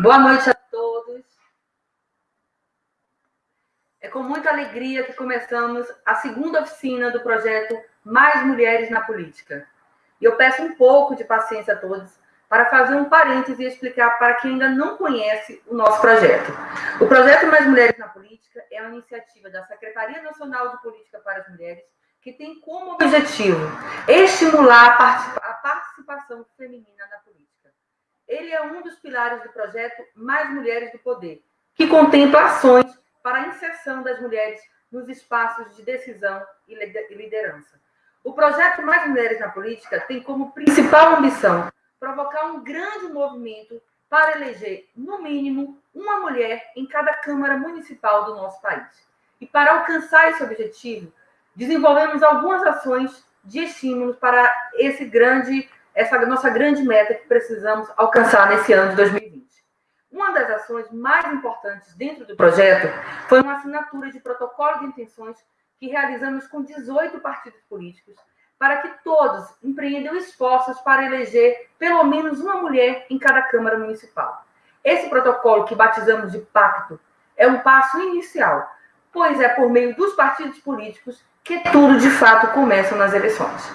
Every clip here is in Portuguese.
Boa noite a todos. É com muita alegria que começamos a segunda oficina do projeto Mais Mulheres na Política. E eu peço um pouco de paciência a todos para fazer um parêntese e explicar para quem ainda não conhece o nosso projeto. O projeto Mais Mulheres na Política é uma iniciativa da Secretaria Nacional de Política para as Mulheres que tem como objetivo estimular a participação feminina na política ele é um dos pilares do projeto Mais Mulheres do Poder, que contempla ações para a inserção das mulheres nos espaços de decisão e liderança. O projeto Mais Mulheres na Política tem como principal ambição provocar um grande movimento para eleger, no mínimo, uma mulher em cada Câmara Municipal do nosso país. E para alcançar esse objetivo, desenvolvemos algumas ações de estímulos para esse grande essa nossa grande meta que precisamos alcançar nesse ano de 2020. Uma das ações mais importantes dentro do projeto foi uma assinatura de protocolo de intenções que realizamos com 18 partidos políticos para que todos empreendam esforços para eleger pelo menos uma mulher em cada Câmara Municipal. Esse protocolo, que batizamos de pacto, é um passo inicial, pois é por meio dos partidos políticos que tudo de fato começa nas eleições.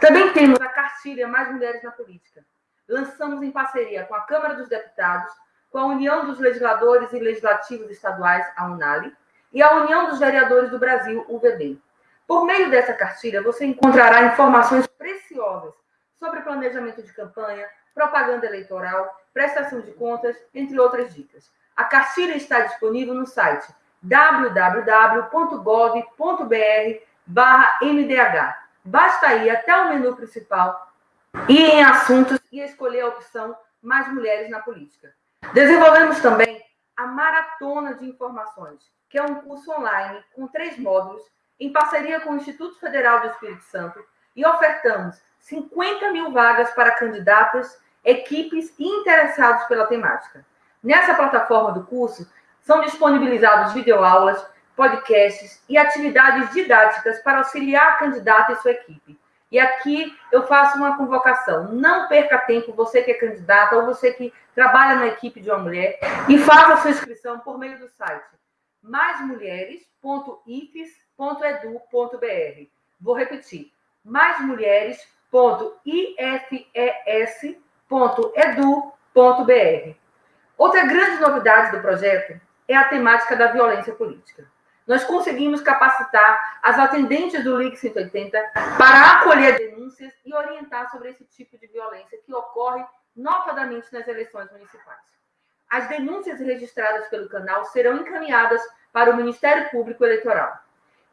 Também temos a cartilha Mais Mulheres na Política. Lançamos em parceria com a Câmara dos Deputados, com a União dos Legisladores e Legislativos Estaduais, a UNALI, e a União dos Vereadores do Brasil, UVB. Por meio dessa cartilha, você encontrará informações preciosas sobre planejamento de campanha, propaganda eleitoral, prestação de contas, entre outras dicas. A cartilha está disponível no site www.gov.br/mdh Basta ir até o menu principal, ir em assuntos e escolher a opção Mais Mulheres na Política. Desenvolvemos também a Maratona de Informações, que é um curso online com três módulos, em parceria com o Instituto Federal do Espírito Santo, e ofertamos 50 mil vagas para candidatas, equipes e interessados pela temática. Nessa plataforma do curso, são disponibilizados videoaulas, podcasts e atividades didáticas para auxiliar a candidata e sua equipe. E aqui eu faço uma convocação. Não perca tempo, você que é candidata ou você que trabalha na equipe de uma mulher, e faça sua inscrição por meio do site maismulheres.ifes.edu.br. Vou repetir: maismulheres.ifes.edu.br. Outra grande novidade do projeto é a temática da violência política nós conseguimos capacitar as atendentes do LIC 180 para acolher denúncias e orientar sobre esse tipo de violência que ocorre notadamente nas eleições municipais. As denúncias registradas pelo canal serão encaminhadas para o Ministério Público Eleitoral.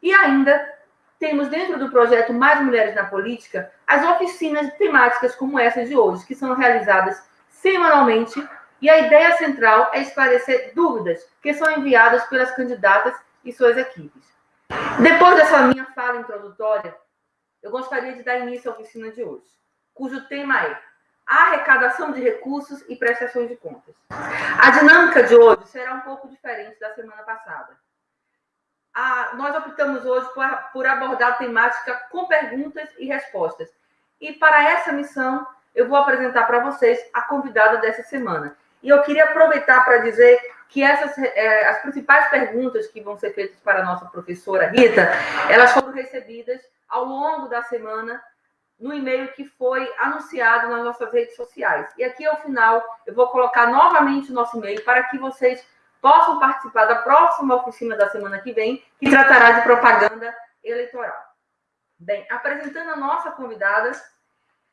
E ainda temos dentro do projeto Mais Mulheres na Política as oficinas temáticas como essa de hoje, que são realizadas semanalmente, e a ideia central é esclarecer dúvidas que são enviadas pelas candidatas e suas equipes. Depois dessa minha fala introdutória, eu gostaria de dar início à oficina de hoje, cujo tema é arrecadação de recursos e prestações de contas. A dinâmica de hoje será um pouco diferente da semana passada. A, nós optamos hoje por, por abordar a temática com perguntas e respostas. E para essa missão, eu vou apresentar para vocês a convidada dessa semana. E eu queria aproveitar para dizer que essas, é, as principais perguntas que vão ser feitas para a nossa professora Rita, elas foram recebidas ao longo da semana no e-mail que foi anunciado nas nossas redes sociais. E aqui, ao final, eu vou colocar novamente o nosso e-mail para que vocês possam participar da próxima oficina da semana que vem, que tratará de propaganda eleitoral. Bem, apresentando a nossa convidada,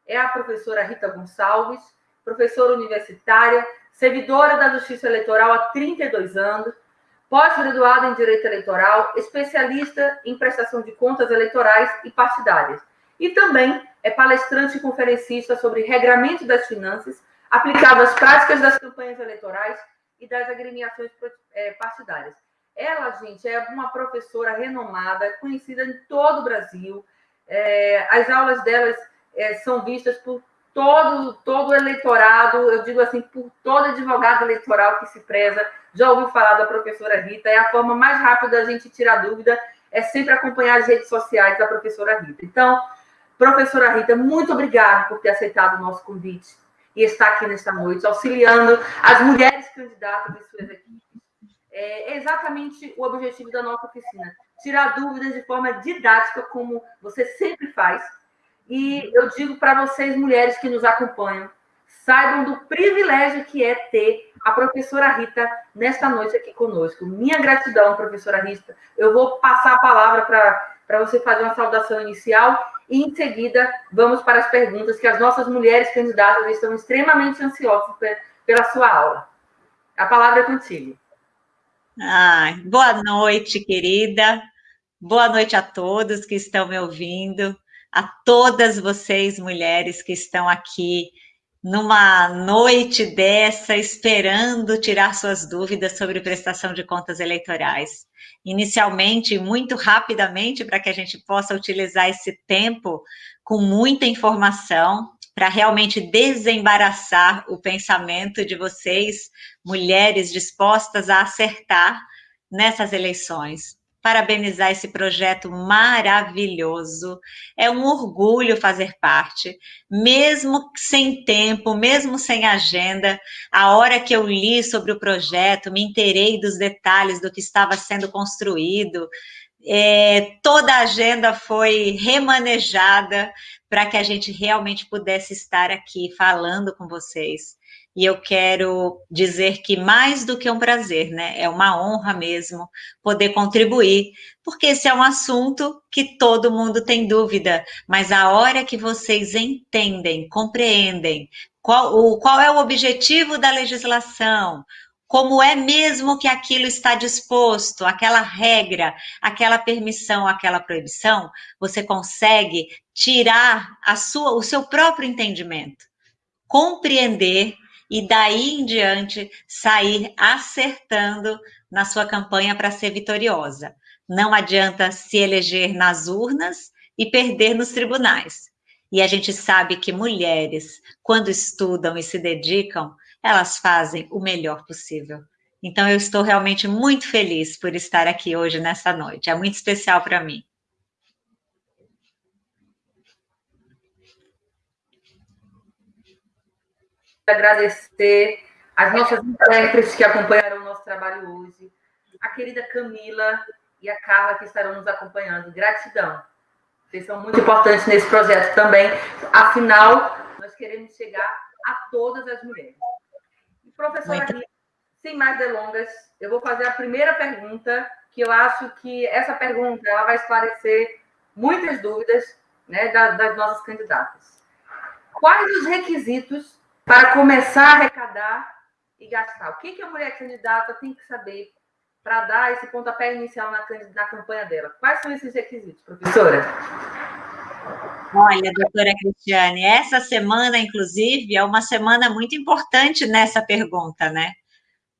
é a professora Rita Gonçalves, professora universitária, servidora da Justiça Eleitoral há 32 anos, pós-graduada em Direito Eleitoral, especialista em prestação de contas eleitorais e partidárias. E também é palestrante e conferencista sobre regramento das finanças aplicado às práticas das campanhas eleitorais e das agremiações é, partidárias. Ela, gente, é uma professora renomada, conhecida em todo o Brasil. É, as aulas delas é, são vistas por todo, todo eleitorado, eu digo assim, por todo advogado eleitoral que se preza, já ouviu falar da professora Rita, é a forma mais rápida da gente tirar dúvida, é sempre acompanhar as redes sociais da professora Rita. Então, professora Rita, muito obrigada por ter aceitado o nosso convite. e está aqui nesta noite, auxiliando as mulheres candidatas e suas equipes. É exatamente o objetivo da nossa oficina: tirar dúvidas de forma didática, como você sempre faz. E eu digo para vocês, mulheres que nos acompanham, saibam do privilégio que é ter a professora Rita nesta noite aqui conosco. Minha gratidão, professora Rita. Eu vou passar a palavra para você fazer uma saudação inicial e, em seguida, vamos para as perguntas que as nossas mulheres candidatas estão extremamente ansiosas pela sua aula. A palavra é contigo. Ah, boa noite, querida. Boa noite a todos que estão me ouvindo, a todas vocês, mulheres que estão aqui numa noite dessa, esperando tirar suas dúvidas sobre prestação de contas eleitorais. Inicialmente, muito rapidamente, para que a gente possa utilizar esse tempo com muita informação, para realmente desembaraçar o pensamento de vocês, mulheres dispostas a acertar nessas eleições parabenizar esse projeto maravilhoso. É um orgulho fazer parte, mesmo sem tempo, mesmo sem agenda. A hora que eu li sobre o projeto, me inteirei dos detalhes do que estava sendo construído. É, toda a agenda foi remanejada para que a gente realmente pudesse estar aqui falando com vocês. E eu quero dizer que mais do que um prazer, né? É uma honra mesmo poder contribuir, porque esse é um assunto que todo mundo tem dúvida, mas a hora que vocês entendem, compreendem qual, o, qual é o objetivo da legislação, como é mesmo que aquilo está disposto, aquela regra, aquela permissão, aquela proibição, você consegue tirar sua, o seu próprio entendimento, compreender e daí em diante sair acertando na sua campanha para ser vitoriosa. Não adianta se eleger nas urnas e perder nos tribunais. E a gente sabe que mulheres, quando estudam e se dedicam, elas fazem o melhor possível. Então, eu estou realmente muito feliz por estar aqui hoje, nessa noite. É muito especial para mim. Agradecer as nossas intérpretes que acompanharam o nosso trabalho hoje, a querida Camila e a Carla que estarão nos acompanhando. Gratidão. Vocês são muito importantes nesse projeto também. Afinal, nós queremos chegar a todas as mulheres. E, professora Rita, sem mais delongas, eu vou fazer a primeira pergunta, que eu acho que essa pergunta ela vai esclarecer muitas dúvidas né, das, das nossas candidatas. Quais os requisitos para começar a arrecadar e gastar. O que, que a mulher candidata tem que saber para dar esse pontapé inicial na, na campanha dela? Quais são esses requisitos, professora? Olha, doutora Cristiane, essa semana, inclusive, é uma semana muito importante nessa pergunta, né?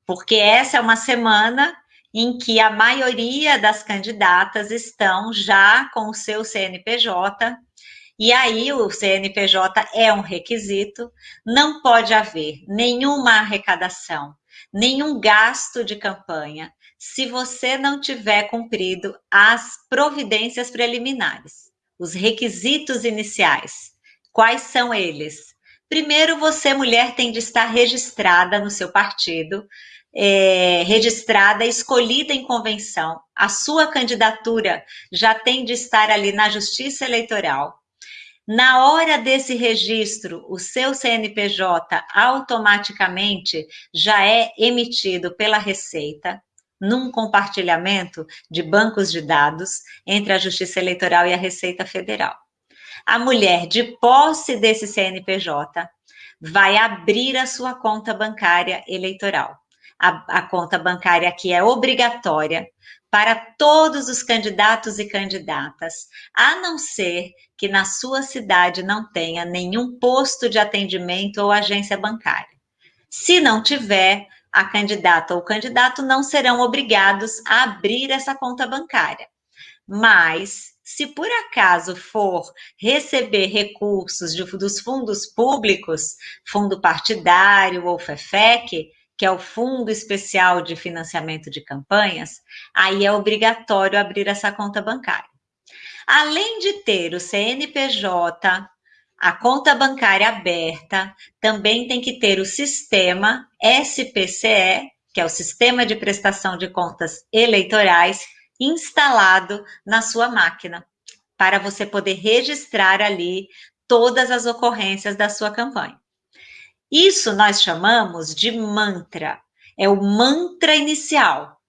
Porque essa é uma semana em que a maioria das candidatas estão já com o seu CNPJ e aí o CNPJ é um requisito, não pode haver nenhuma arrecadação, nenhum gasto de campanha, se você não tiver cumprido as providências preliminares, os requisitos iniciais. Quais são eles? Primeiro, você, mulher, tem de estar registrada no seu partido, é, registrada, escolhida em convenção. A sua candidatura já tem de estar ali na Justiça Eleitoral. Na hora desse registro, o seu CNPJ automaticamente já é emitido pela Receita num compartilhamento de bancos de dados entre a Justiça Eleitoral e a Receita Federal. A mulher, de posse desse CNPJ, vai abrir a sua conta bancária eleitoral. A, a conta bancária que é obrigatória para todos os candidatos e candidatas, a não ser que na sua cidade não tenha nenhum posto de atendimento ou agência bancária. Se não tiver, a candidata ou candidato não serão obrigados a abrir essa conta bancária. Mas, se por acaso for receber recursos de, dos fundos públicos, fundo partidário ou FEFEC, que é o Fundo Especial de Financiamento de Campanhas, aí é obrigatório abrir essa conta bancária. Além de ter o CNPJ, a conta bancária aberta também tem que ter o sistema SPCE, que é o Sistema de Prestação de Contas Eleitorais, instalado na sua máquina, para você poder registrar ali todas as ocorrências da sua campanha. Isso nós chamamos de mantra. É o mantra inicial.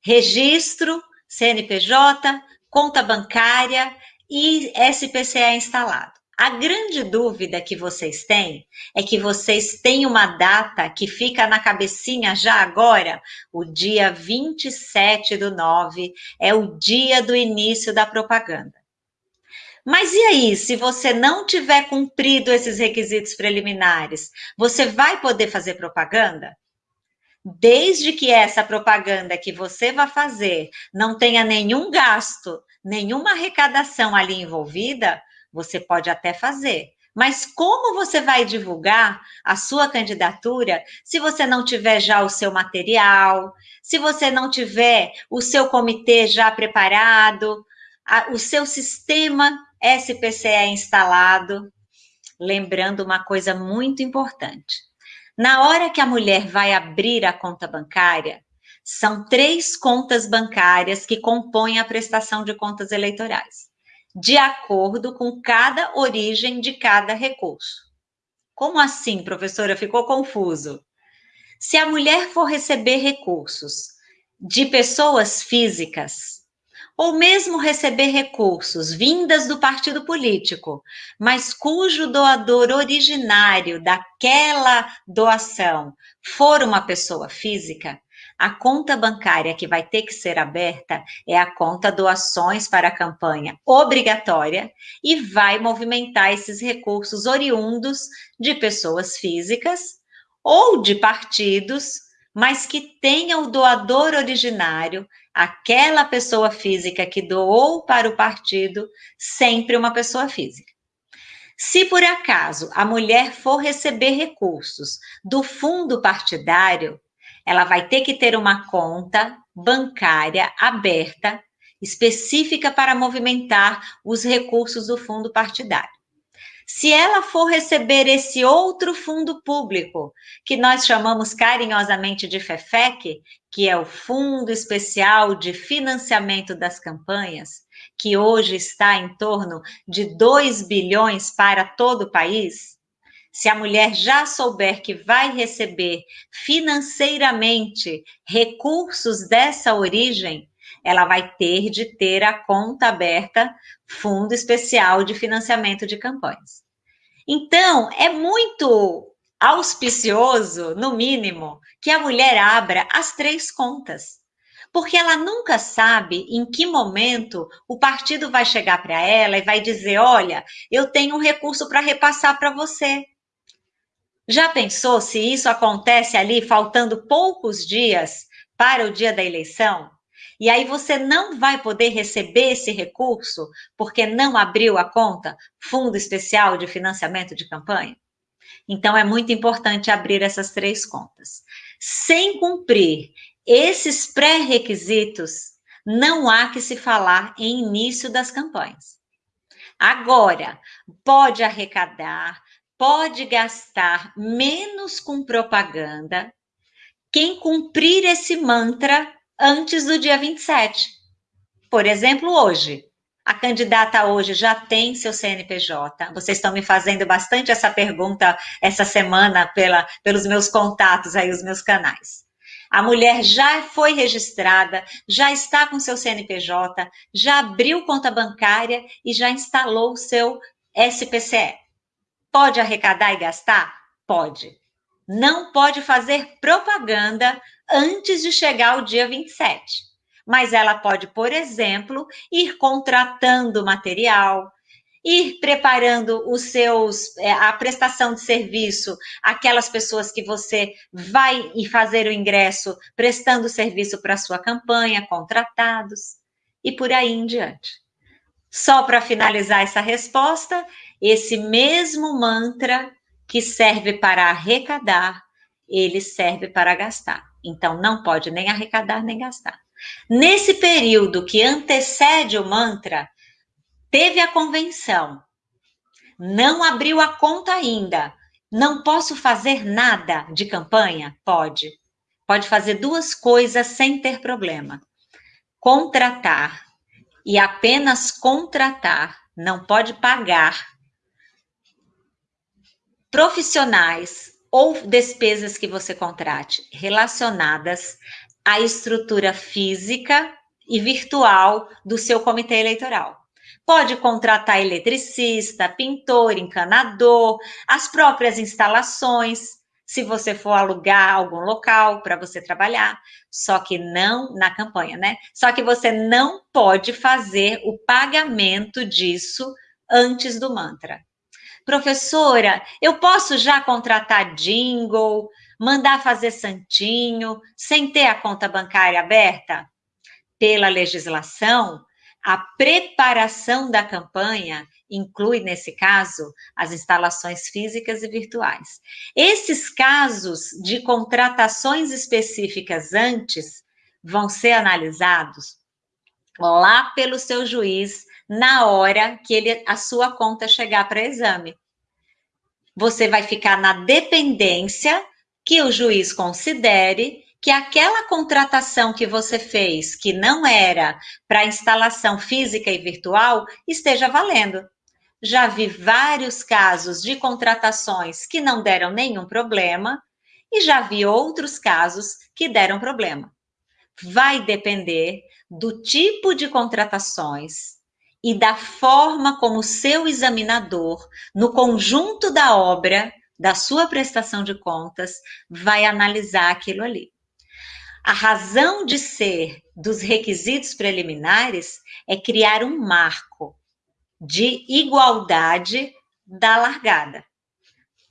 Registro, CNPJ, conta bancária e SPCE instalado. A grande dúvida que vocês têm é que vocês têm uma data que fica na cabecinha já agora, o dia 27 do 9, é o dia do início da propaganda. Mas e aí, se você não tiver cumprido esses requisitos preliminares, você vai poder fazer propaganda? Desde que essa propaganda que você vai fazer não tenha nenhum gasto, nenhuma arrecadação ali envolvida, você pode até fazer. Mas como você vai divulgar a sua candidatura se você não tiver já o seu material, se você não tiver o seu comitê já preparado, a, o seu sistema SPCE instalado? Lembrando uma coisa muito importante. Na hora que a mulher vai abrir a conta bancária, são três contas bancárias que compõem a prestação de contas eleitorais de acordo com cada origem de cada recurso. Como assim, professora? Ficou confuso. Se a mulher for receber recursos de pessoas físicas, ou mesmo receber recursos vindas do partido político, mas cujo doador originário daquela doação for uma pessoa física, a conta bancária que vai ter que ser aberta é a conta doações para a campanha obrigatória e vai movimentar esses recursos oriundos de pessoas físicas ou de partidos, mas que tenha o doador originário, aquela pessoa física que doou para o partido, sempre uma pessoa física. Se por acaso a mulher for receber recursos do fundo partidário, ela vai ter que ter uma conta bancária aberta, específica para movimentar os recursos do fundo partidário. Se ela for receber esse outro fundo público, que nós chamamos carinhosamente de FEFEC, que é o Fundo Especial de Financiamento das Campanhas, que hoje está em torno de 2 bilhões para todo o país, se a mulher já souber que vai receber financeiramente recursos dessa origem, ela vai ter de ter a conta aberta Fundo Especial de Financiamento de Campanhas. Então, é muito auspicioso, no mínimo, que a mulher abra as três contas. Porque ela nunca sabe em que momento o partido vai chegar para ela e vai dizer: olha, eu tenho um recurso para repassar para você. Já pensou se isso acontece ali faltando poucos dias para o dia da eleição? E aí você não vai poder receber esse recurso porque não abriu a conta Fundo Especial de Financiamento de Campanha? Então é muito importante abrir essas três contas. Sem cumprir esses pré-requisitos, não há que se falar em início das campanhas. Agora, pode arrecadar, pode gastar menos com propaganda quem cumprir esse mantra antes do dia 27. Por exemplo, hoje. A candidata hoje já tem seu CNPJ. Vocês estão me fazendo bastante essa pergunta essa semana pela, pelos meus contatos aí, os meus canais. A mulher já foi registrada, já está com seu CNPJ, já abriu conta bancária e já instalou o seu SPCE. Pode arrecadar e gastar? Pode. Não pode fazer propaganda antes de chegar o dia 27. Mas ela pode, por exemplo, ir contratando material, ir preparando os seus é, a prestação de serviço, aquelas pessoas que você vai fazer o ingresso prestando serviço para sua campanha, contratados e por aí em diante. Só para finalizar essa resposta, esse mesmo mantra que serve para arrecadar, ele serve para gastar. Então, não pode nem arrecadar nem gastar. Nesse período que antecede o mantra, teve a convenção. Não abriu a conta ainda. Não posso fazer nada de campanha? Pode. Pode fazer duas coisas sem ter problema. Contratar e apenas contratar, não pode pagar profissionais ou despesas que você contrate relacionadas à estrutura física e virtual do seu comitê eleitoral. Pode contratar eletricista, pintor, encanador, as próprias instalações, se você for alugar algum local para você trabalhar, só que não na campanha, né? Só que você não pode fazer o pagamento disso antes do mantra. Professora, eu posso já contratar jingle, mandar fazer santinho, sem ter a conta bancária aberta? Pela legislação, a preparação da campanha inclui, nesse caso, as instalações físicas e virtuais. Esses casos de contratações específicas antes vão ser analisados lá pelo seu juiz na hora que ele, a sua conta chegar para exame. Você vai ficar na dependência que o juiz considere que aquela contratação que você fez, que não era para instalação física e virtual, esteja valendo. Já vi vários casos de contratações que não deram nenhum problema e já vi outros casos que deram problema. Vai depender do tipo de contratações, e da forma como seu examinador, no conjunto da obra, da sua prestação de contas, vai analisar aquilo ali. A razão de ser dos requisitos preliminares é criar um marco de igualdade da largada.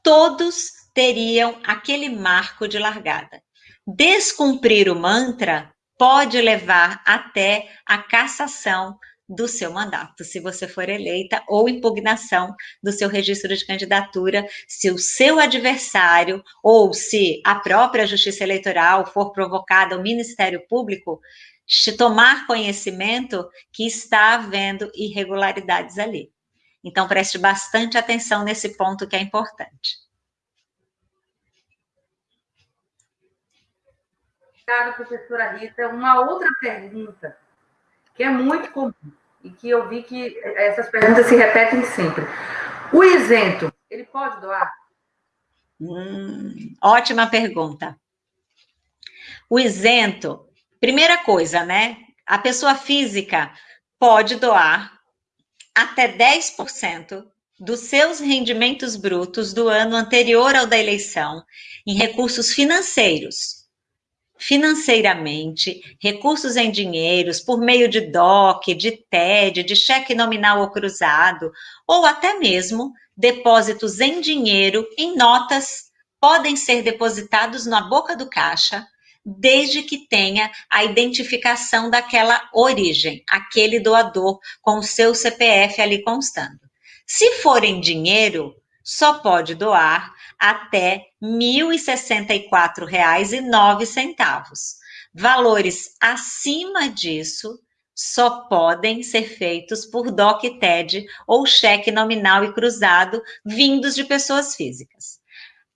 Todos teriam aquele marco de largada. Descumprir o mantra pode levar até a cassação do seu mandato, se você for eleita, ou impugnação do seu registro de candidatura, se o seu adversário ou se a própria Justiça Eleitoral for provocada ao Ministério Público tomar conhecimento que está havendo irregularidades ali. Então, preste bastante atenção nesse ponto que é importante. Obrigada, professora Rita. Uma outra pergunta que é muito comum e que eu vi que essas perguntas se repetem sempre. O isento, ele pode doar? Hum, ótima pergunta. O isento, primeira coisa, né? A pessoa física pode doar até 10% dos seus rendimentos brutos do ano anterior ao da eleição em recursos financeiros financeiramente, recursos em dinheiros, por meio de DOC, de TED, de cheque nominal ou cruzado, ou até mesmo depósitos em dinheiro, em notas, podem ser depositados na boca do caixa, desde que tenha a identificação daquela origem, aquele doador com o seu CPF ali constando. Se for em dinheiro, só pode doar até R$ 1.064,09. Valores acima disso só podem ser feitos por DOC TED ou cheque nominal e cruzado vindos de pessoas físicas.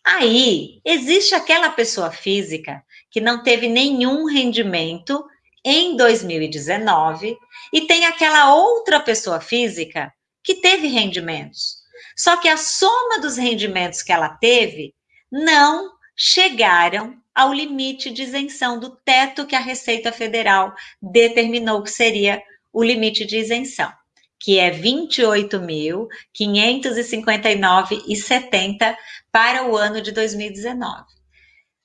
Aí, existe aquela pessoa física que não teve nenhum rendimento em 2019 e tem aquela outra pessoa física que teve rendimentos. Só que a soma dos rendimentos que ela teve não chegaram ao limite de isenção do teto que a Receita Federal determinou que seria o limite de isenção, que é R$ 28.559,70 para o ano de 2019.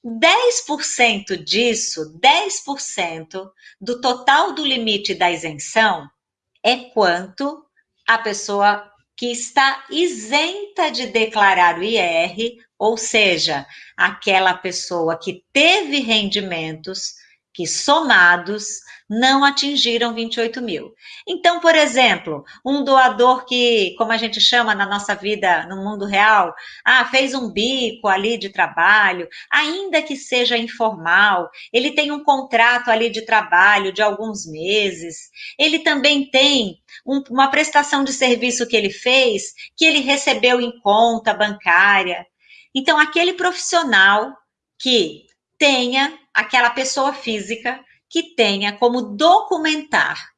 10% disso, 10% do total do limite da isenção é quanto a pessoa que está isenta de declarar o IR, ou seja, aquela pessoa que teve rendimentos que somados não atingiram 28 mil. Então, por exemplo, um doador que, como a gente chama na nossa vida no mundo real, ah, fez um bico ali de trabalho, ainda que seja informal, ele tem um contrato ali de trabalho de alguns meses, ele também tem um, uma prestação de serviço que ele fez, que ele recebeu em conta bancária. Então, aquele profissional que tenha aquela pessoa física que tenha como documentar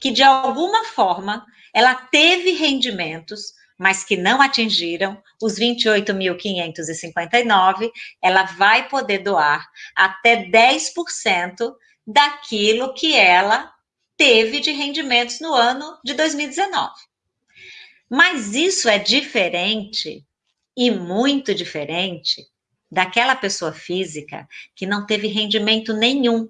que de alguma forma ela teve rendimentos, mas que não atingiram os 28.559, ela vai poder doar até 10% daquilo que ela teve de rendimentos no ano de 2019. Mas isso é diferente e muito diferente daquela pessoa física que não teve rendimento nenhum.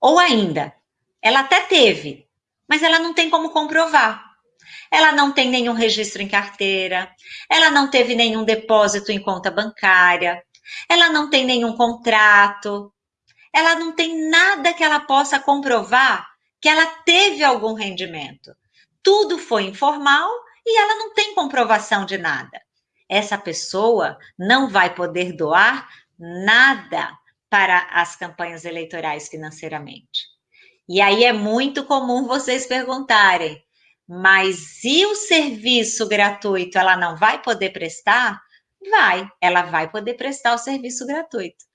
Ou ainda, ela até teve, mas ela não tem como comprovar. Ela não tem nenhum registro em carteira, ela não teve nenhum depósito em conta bancária, ela não tem nenhum contrato, ela não tem nada que ela possa comprovar que ela teve algum rendimento. Tudo foi informal e ela não tem comprovação de nada essa pessoa não vai poder doar nada para as campanhas eleitorais financeiramente. E aí é muito comum vocês perguntarem, mas e o serviço gratuito ela não vai poder prestar? Vai, ela vai poder prestar o serviço gratuito.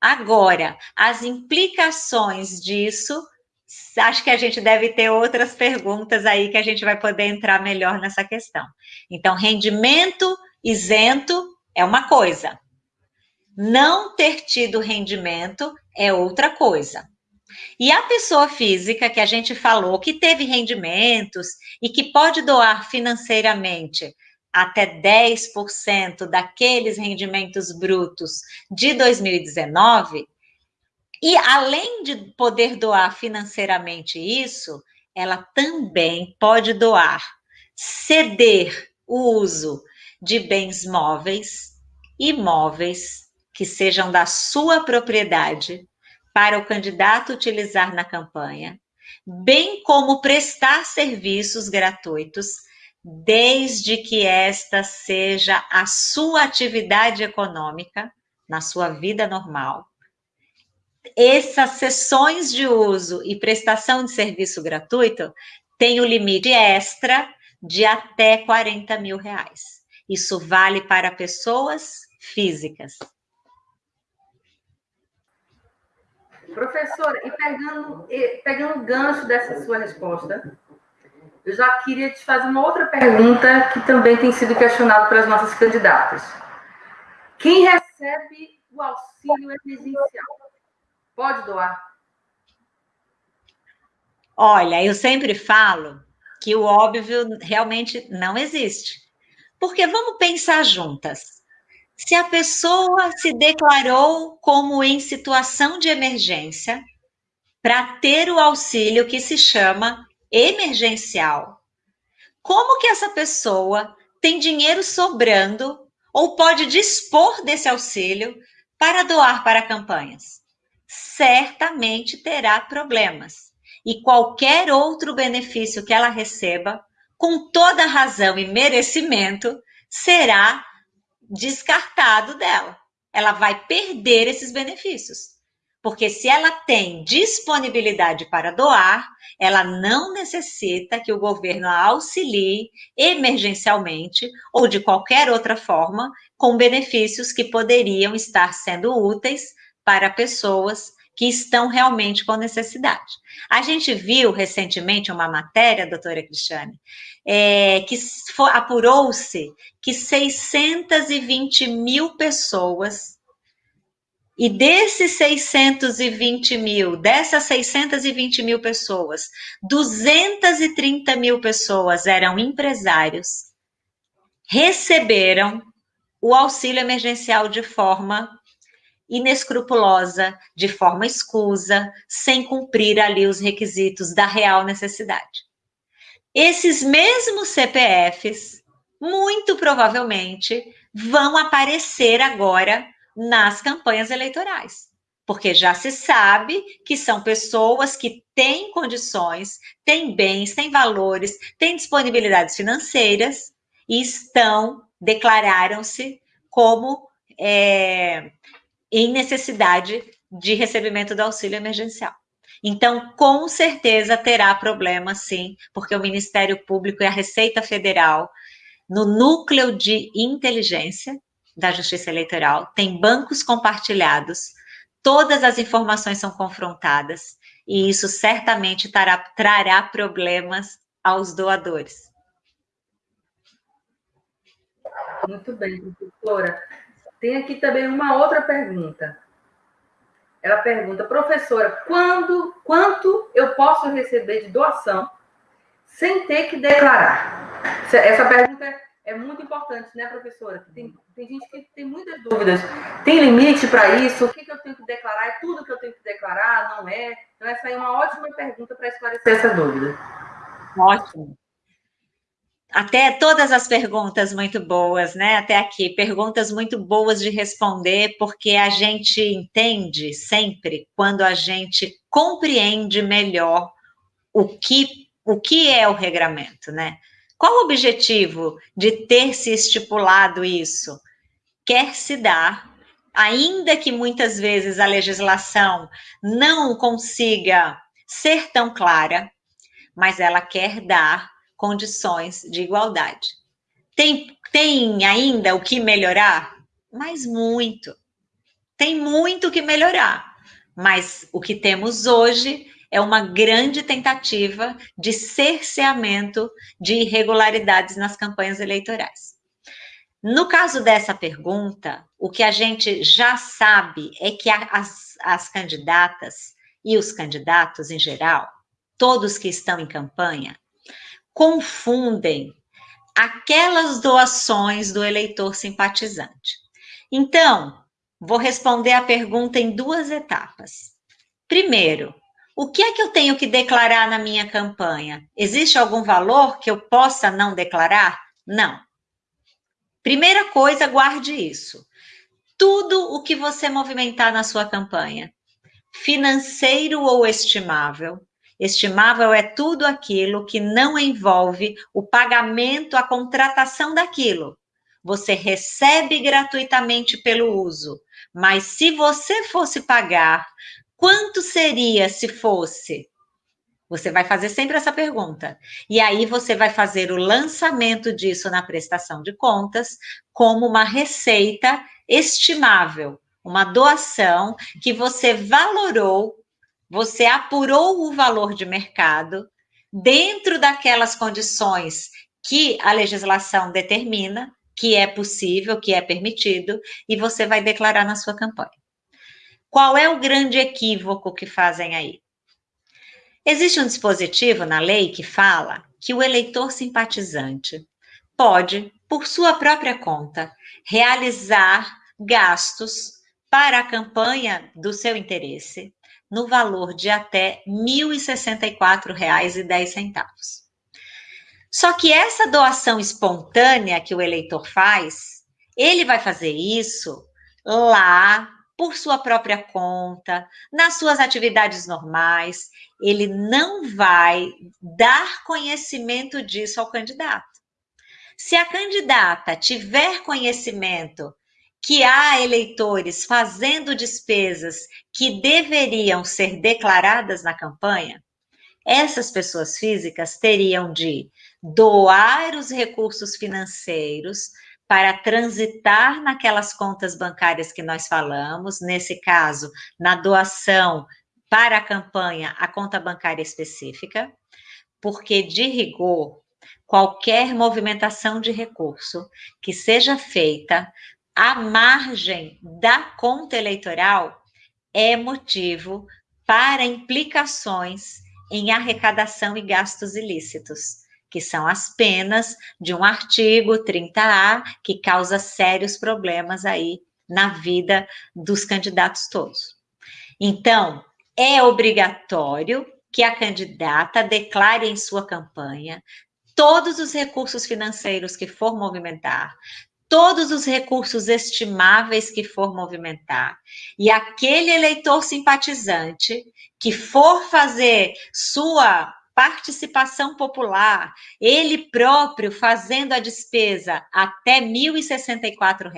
Agora, as implicações disso, acho que a gente deve ter outras perguntas aí que a gente vai poder entrar melhor nessa questão. Então, rendimento Isento é uma coisa, não ter tido rendimento é outra coisa. E a pessoa física que a gente falou que teve rendimentos e que pode doar financeiramente até 10% daqueles rendimentos brutos de 2019, e além de poder doar financeiramente isso, ela também pode doar, ceder o uso de bens móveis, imóveis que sejam da sua propriedade para o candidato utilizar na campanha, bem como prestar serviços gratuitos, desde que esta seja a sua atividade econômica na sua vida normal. Essas sessões de uso e prestação de serviço gratuito têm o limite extra de até 40 mil reais. Isso vale para pessoas físicas. Professora, e pegando, pegando o gancho dessa sua resposta, eu já queria te fazer uma outra pergunta que também tem sido questionada pelas nossas candidatas. Quem recebe o auxílio emergencial pode doar? Olha, eu sempre falo que o óbvio realmente não existe. Porque vamos pensar juntas. Se a pessoa se declarou como em situação de emergência para ter o auxílio que se chama emergencial, como que essa pessoa tem dinheiro sobrando ou pode dispor desse auxílio para doar para campanhas? Certamente terá problemas. E qualquer outro benefício que ela receba com toda razão e merecimento, será descartado dela. Ela vai perder esses benefícios. Porque se ela tem disponibilidade para doar, ela não necessita que o governo a auxilie emergencialmente ou de qualquer outra forma com benefícios que poderiam estar sendo úteis para pessoas que estão realmente com necessidade. A gente viu recentemente uma matéria, doutora Cristiane, é, que apurou-se que 620 mil pessoas, e desses 620 mil, dessas 620 mil pessoas, 230 mil pessoas eram empresários, receberam o auxílio emergencial de forma inescrupulosa, de forma escusa, sem cumprir ali os requisitos da real necessidade. Esses mesmos CPFs, muito provavelmente, vão aparecer agora nas campanhas eleitorais. porque já se sabe que são pessoas que têm condições, têm bens, têm valores, têm disponibilidades financeiras e estão, declararam-se como é, em necessidade de recebimento do auxílio emergencial. Então, com certeza terá problema, sim, porque o Ministério Público e a Receita Federal, no núcleo de inteligência da Justiça Eleitoral, tem bancos compartilhados todas as informações são confrontadas e isso certamente trará, trará problemas aos doadores. Muito bem, professora. Tem aqui também uma outra pergunta. Ela pergunta, professora, quando, quanto eu posso receber de doação sem ter que declarar? Essa pergunta é é muito importante, né, professora? Tem, tem gente que tem muitas dúvidas. Tem limite para isso? O que, que, eu tenho que declarar? É tudo que eu tenho que declarar? Não é? Então, essa é uma ótima pergunta para esclarecer essa dúvida. Ótimo. Até todas as perguntas muito boas, né? Até aqui, perguntas muito boas de responder, porque a gente entende sempre quando a gente compreende melhor o que, o que é o regramento, né? Qual o objetivo de ter se estipulado isso? Quer se dar, ainda que muitas vezes a legislação não consiga ser tão clara, mas ela quer dar condições de igualdade. Tem, tem ainda o que melhorar? Mas muito. Tem muito que melhorar. Mas o que temos hoje é uma grande tentativa de cerceamento de irregularidades nas campanhas eleitorais. No caso dessa pergunta, o que a gente já sabe é que as, as candidatas e os candidatos em geral, todos que estão em campanha, confundem aquelas doações do eleitor simpatizante. Então, vou responder a pergunta em duas etapas. Primeiro, o que é que eu tenho que declarar na minha campanha? Existe algum valor que eu possa não declarar? Não. Primeira coisa, guarde isso. Tudo o que você movimentar na sua campanha, financeiro ou estimável, estimável é tudo aquilo que não envolve o pagamento, a contratação daquilo. Você recebe gratuitamente pelo uso, mas se você fosse pagar Quanto seria se fosse? Você vai fazer sempre essa pergunta. E aí você vai fazer o lançamento disso na prestação de contas como uma receita estimável, uma doação que você valorou, você apurou o valor de mercado dentro daquelas condições que a legislação determina, que é possível, que é permitido, e você vai declarar na sua campanha. Qual é o grande equívoco que fazem aí? Existe um dispositivo na lei que fala que o eleitor simpatizante pode, por sua própria conta, realizar gastos para a campanha do seu interesse no valor de até R$ 1.064,10. Só que essa doação espontânea que o eleitor faz, ele vai fazer isso lá por sua própria conta, nas suas atividades normais, ele não vai dar conhecimento disso ao candidato. Se a candidata tiver conhecimento que há eleitores fazendo despesas que deveriam ser declaradas na campanha, essas pessoas físicas teriam de doar os recursos financeiros para transitar naquelas contas bancárias que nós falamos, nesse caso, na doação para a campanha, a conta bancária específica, porque de rigor, qualquer movimentação de recurso que seja feita à margem da conta eleitoral é motivo para implicações em arrecadação e gastos ilícitos que são as penas de um artigo 30A que causa sérios problemas aí na vida dos candidatos todos. Então, é obrigatório que a candidata declare em sua campanha todos os recursos financeiros que for movimentar, todos os recursos estimáveis que for movimentar, e aquele eleitor simpatizante que for fazer sua participação popular, ele próprio fazendo a despesa até R$ 1.064,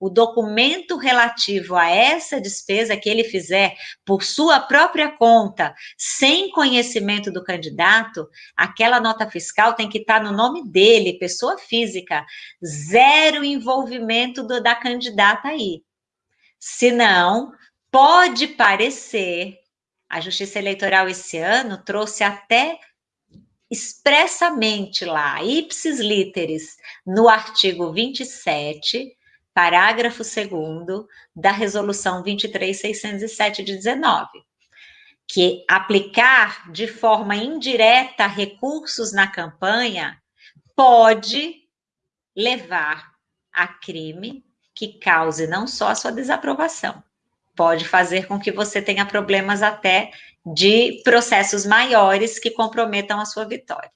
o documento relativo a essa despesa que ele fizer por sua própria conta, sem conhecimento do candidato, aquela nota fiscal tem que estar no nome dele, pessoa física, zero envolvimento do, da candidata aí. Senão, pode parecer, a Justiça Eleitoral esse ano trouxe até expressamente lá, ipsis literis, no artigo 27, parágrafo 2 da resolução 23607 de 19, que aplicar de forma indireta recursos na campanha pode levar a crime que cause não só a sua desaprovação, pode fazer com que você tenha problemas até de processos maiores que comprometam a sua vitória.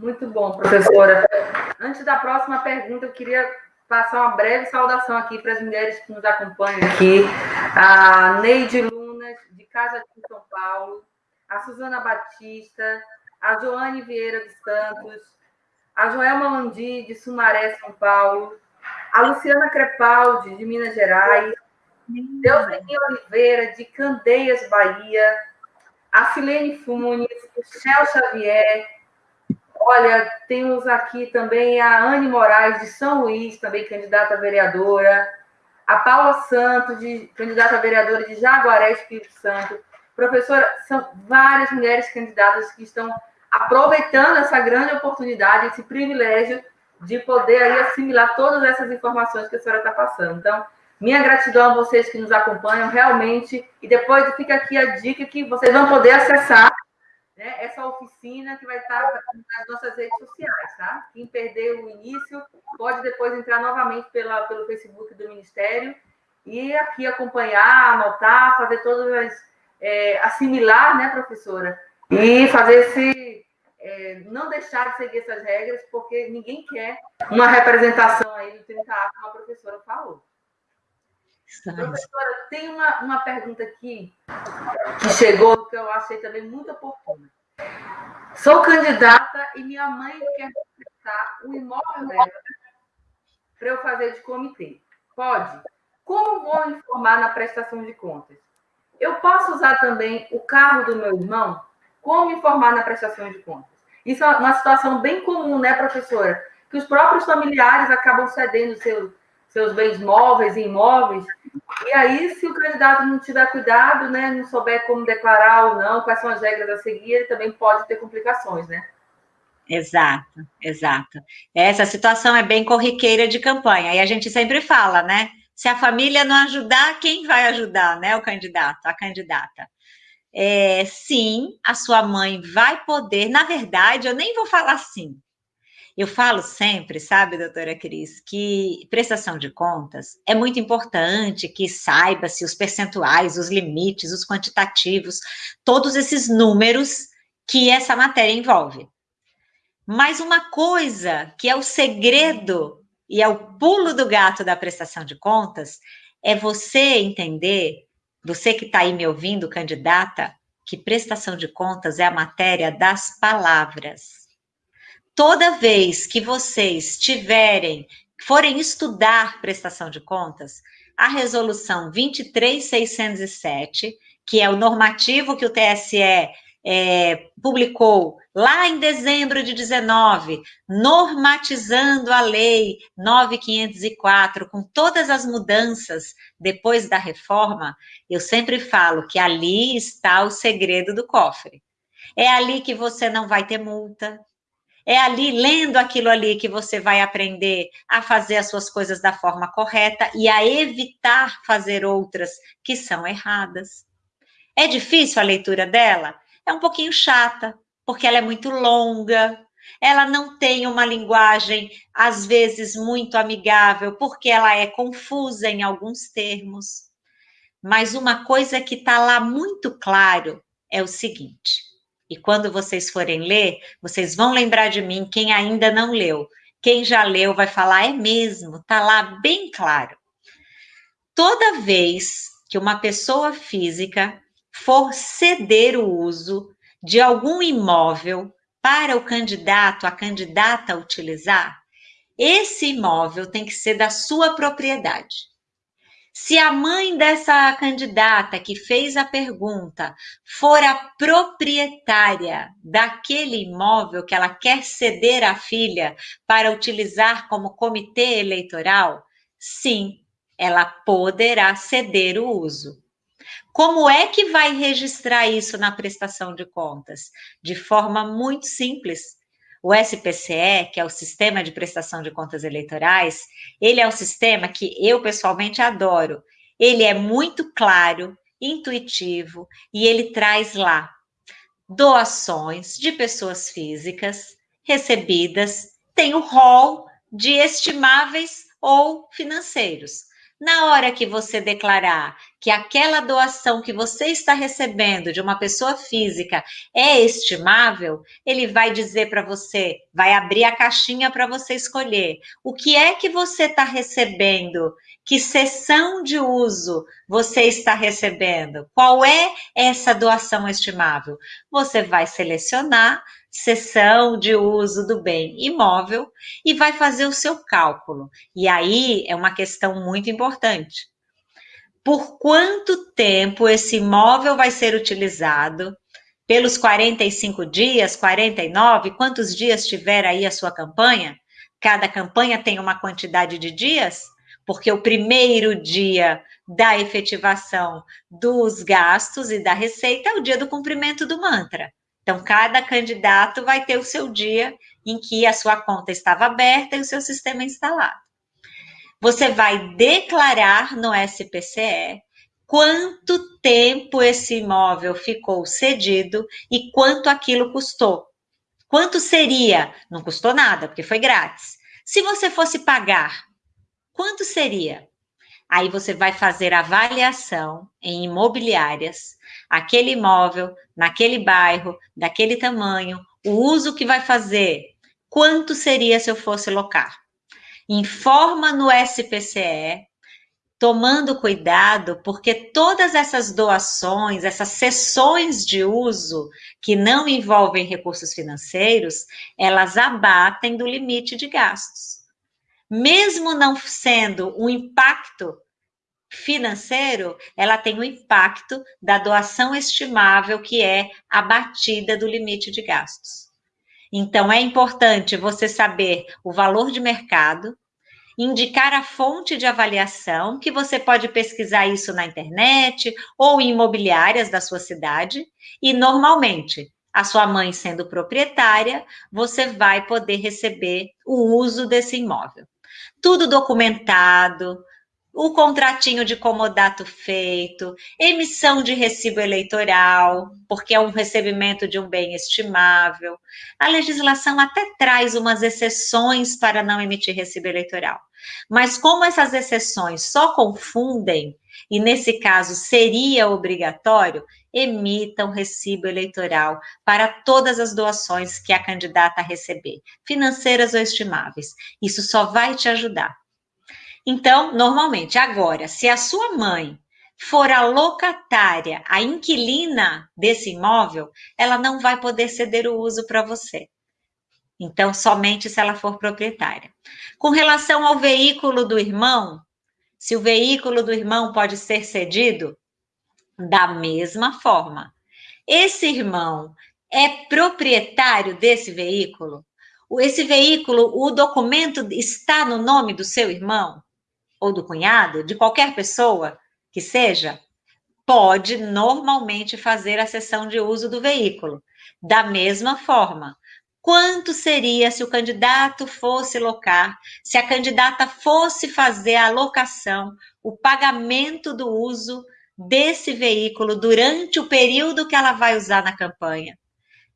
Muito bom, professora. Antes da próxima pergunta, eu queria passar uma breve saudação aqui para as mulheres que nos acompanham aqui. A Neide Lunas, de Casa de São Paulo, a Suzana Batista, a Joane Vieira dos Santos, a Joelma Mandi, de Sumaré, São Paulo, a Luciana Crepaldi, de Minas Gerais, Deuseni Oliveira, de Candeias, Bahia, a Silene Funes, o Chel Xavier, Olha, temos aqui também a Anne Moraes, de São Luís, também candidata a vereadora. A Paula Santos, de, candidata a vereadora de Jaguaré, Espírito Santo. Professora, são várias mulheres candidatas que estão aproveitando essa grande oportunidade, esse privilégio de poder aí assimilar todas essas informações que a senhora está passando. Então, minha gratidão a vocês que nos acompanham, realmente. E depois fica aqui a dica que vocês vão poder acessar né, essa oficina que vai estar nas nossas redes sociais, tá? Quem perdeu o início pode depois entrar novamente pela, pelo Facebook do Ministério e aqui acompanhar, anotar, fazer todas as. É, assimilar, né, professora? E fazer esse. É, não deixar de seguir essas regras, porque ninguém quer uma representação aí do 30A, como a professora falou. Professora, tem uma, uma pergunta aqui que chegou que eu achei também muito oportuna. Sou candidata e minha mãe quer prestar o imóvel dela para eu fazer de comitê. Pode? Como vou informar na prestação de contas? Eu posso usar também o carro do meu irmão? Como informar na prestação de contas? Isso é uma situação bem comum, né, professora? Que os próprios familiares acabam cedendo seus, seus bens móveis e imóveis e aí, se o candidato não tiver cuidado, né, não souber como declarar ou não, quais são as regras a seguir, ele também pode ter complicações, né? Exato, exato. Essa situação é bem corriqueira de campanha. E a gente sempre fala, né? Se a família não ajudar, quem vai ajudar, né? O candidato, a candidata. É, sim, a sua mãe vai poder. Na verdade, eu nem vou falar sim. Eu falo sempre, sabe, doutora Cris, que prestação de contas é muito importante que saiba-se os percentuais, os limites, os quantitativos, todos esses números que essa matéria envolve. Mas uma coisa que é o segredo e é o pulo do gato da prestação de contas é você entender, você que está aí me ouvindo, candidata, que prestação de contas é a matéria das palavras toda vez que vocês tiverem, forem estudar prestação de contas, a resolução 23607, que é o normativo que o TSE é, publicou lá em dezembro de 19, normatizando a lei 9504, com todas as mudanças depois da reforma, eu sempre falo que ali está o segredo do cofre. É ali que você não vai ter multa, é ali, lendo aquilo ali, que você vai aprender a fazer as suas coisas da forma correta e a evitar fazer outras que são erradas. É difícil a leitura dela? É um pouquinho chata, porque ela é muito longa, ela não tem uma linguagem, às vezes, muito amigável, porque ela é confusa em alguns termos. Mas uma coisa que está lá muito claro é o seguinte: E quando vocês forem ler, vocês vão lembrar de mim, quem ainda não leu. Quem já leu vai falar, é mesmo, tá lá bem claro. Toda vez que uma pessoa física for ceder o uso de algum imóvel para o candidato, a candidata utilizar, esse imóvel tem que ser da sua propriedade. Se a mãe dessa candidata que fez a pergunta for a proprietária daquele imóvel que ela quer ceder à filha para utilizar como comitê eleitoral, sim, ela poderá ceder o uso. Como é que vai registrar isso na prestação de contas? De forma muito simples. O SPCE, que é o Sistema de Prestação de Contas Eleitorais, ele é um sistema que eu pessoalmente adoro. Ele é muito claro, intuitivo e ele traz lá doações de pessoas físicas recebidas, tem o rol de estimáveis ou financeiros. Na hora que você declarar que aquela doação que você está recebendo de uma pessoa física é estimável, ele vai dizer para você, vai abrir a caixinha para você escolher o que é que você está recebendo, que sessão de uso você está recebendo, qual é essa doação estimável. Você vai selecionar sessão de uso do bem imóvel e vai fazer o seu cálculo. E aí é uma questão muito importante. Por quanto tempo esse imóvel vai ser utilizado? Pelos 45 dias, 49, quantos dias tiver aí a sua campanha? Cada campanha tem uma quantidade de dias? Porque o primeiro dia da efetivação dos gastos e da receita é o dia do cumprimento do mantra. Então, cada candidato vai ter o seu dia em que a sua conta estava aberta e o seu sistema instalado. Você vai declarar no SPCE quanto tempo esse imóvel ficou cedido e quanto aquilo custou. Quanto seria? Não custou nada, porque foi grátis. Se você fosse pagar, quanto seria? Aí você vai fazer avaliação em imobiliárias, aquele imóvel, naquele bairro, daquele tamanho, o uso que vai fazer, quanto seria se eu fosse locar. Informa no SPCE, tomando cuidado, porque todas essas doações, essas sessões de uso que não envolvem recursos financeiros, elas abatem do limite de gastos mesmo não sendo um impacto financeiro, ela tem o impacto da doação estimável, que é a batida do limite de gastos. Então, é importante você saber o valor de mercado, indicar a fonte de avaliação, que você pode pesquisar isso na internet ou em imobiliárias da sua cidade, e normalmente, a sua mãe sendo proprietária, você vai poder receber o uso desse imóvel tudo documentado, o contratinho de comodato feito, emissão de recibo eleitoral, porque é um recebimento de um bem estimável. A legislação até traz umas exceções para não emitir recibo eleitoral. Mas como essas exceções só confundem, e nesse caso seria obrigatório, emitam recibo eleitoral para todas as doações que a candidata receber, financeiras ou estimáveis. Isso só vai te ajudar. Então, normalmente, agora, se a sua mãe for a locatária, a inquilina desse imóvel, ela não vai poder ceder o uso para você. Então, somente se ela for proprietária. Com relação ao veículo do irmão, se o veículo do irmão pode ser cedido, da mesma forma. Esse irmão é proprietário desse veículo? Esse veículo, o documento está no nome do seu irmão? Ou do cunhado? De qualquer pessoa que seja? Pode normalmente fazer a cessão de uso do veículo. Da mesma forma, quanto seria se o candidato fosse locar, se a candidata fosse fazer a locação, o pagamento do uso desse veículo durante o período que ela vai usar na campanha.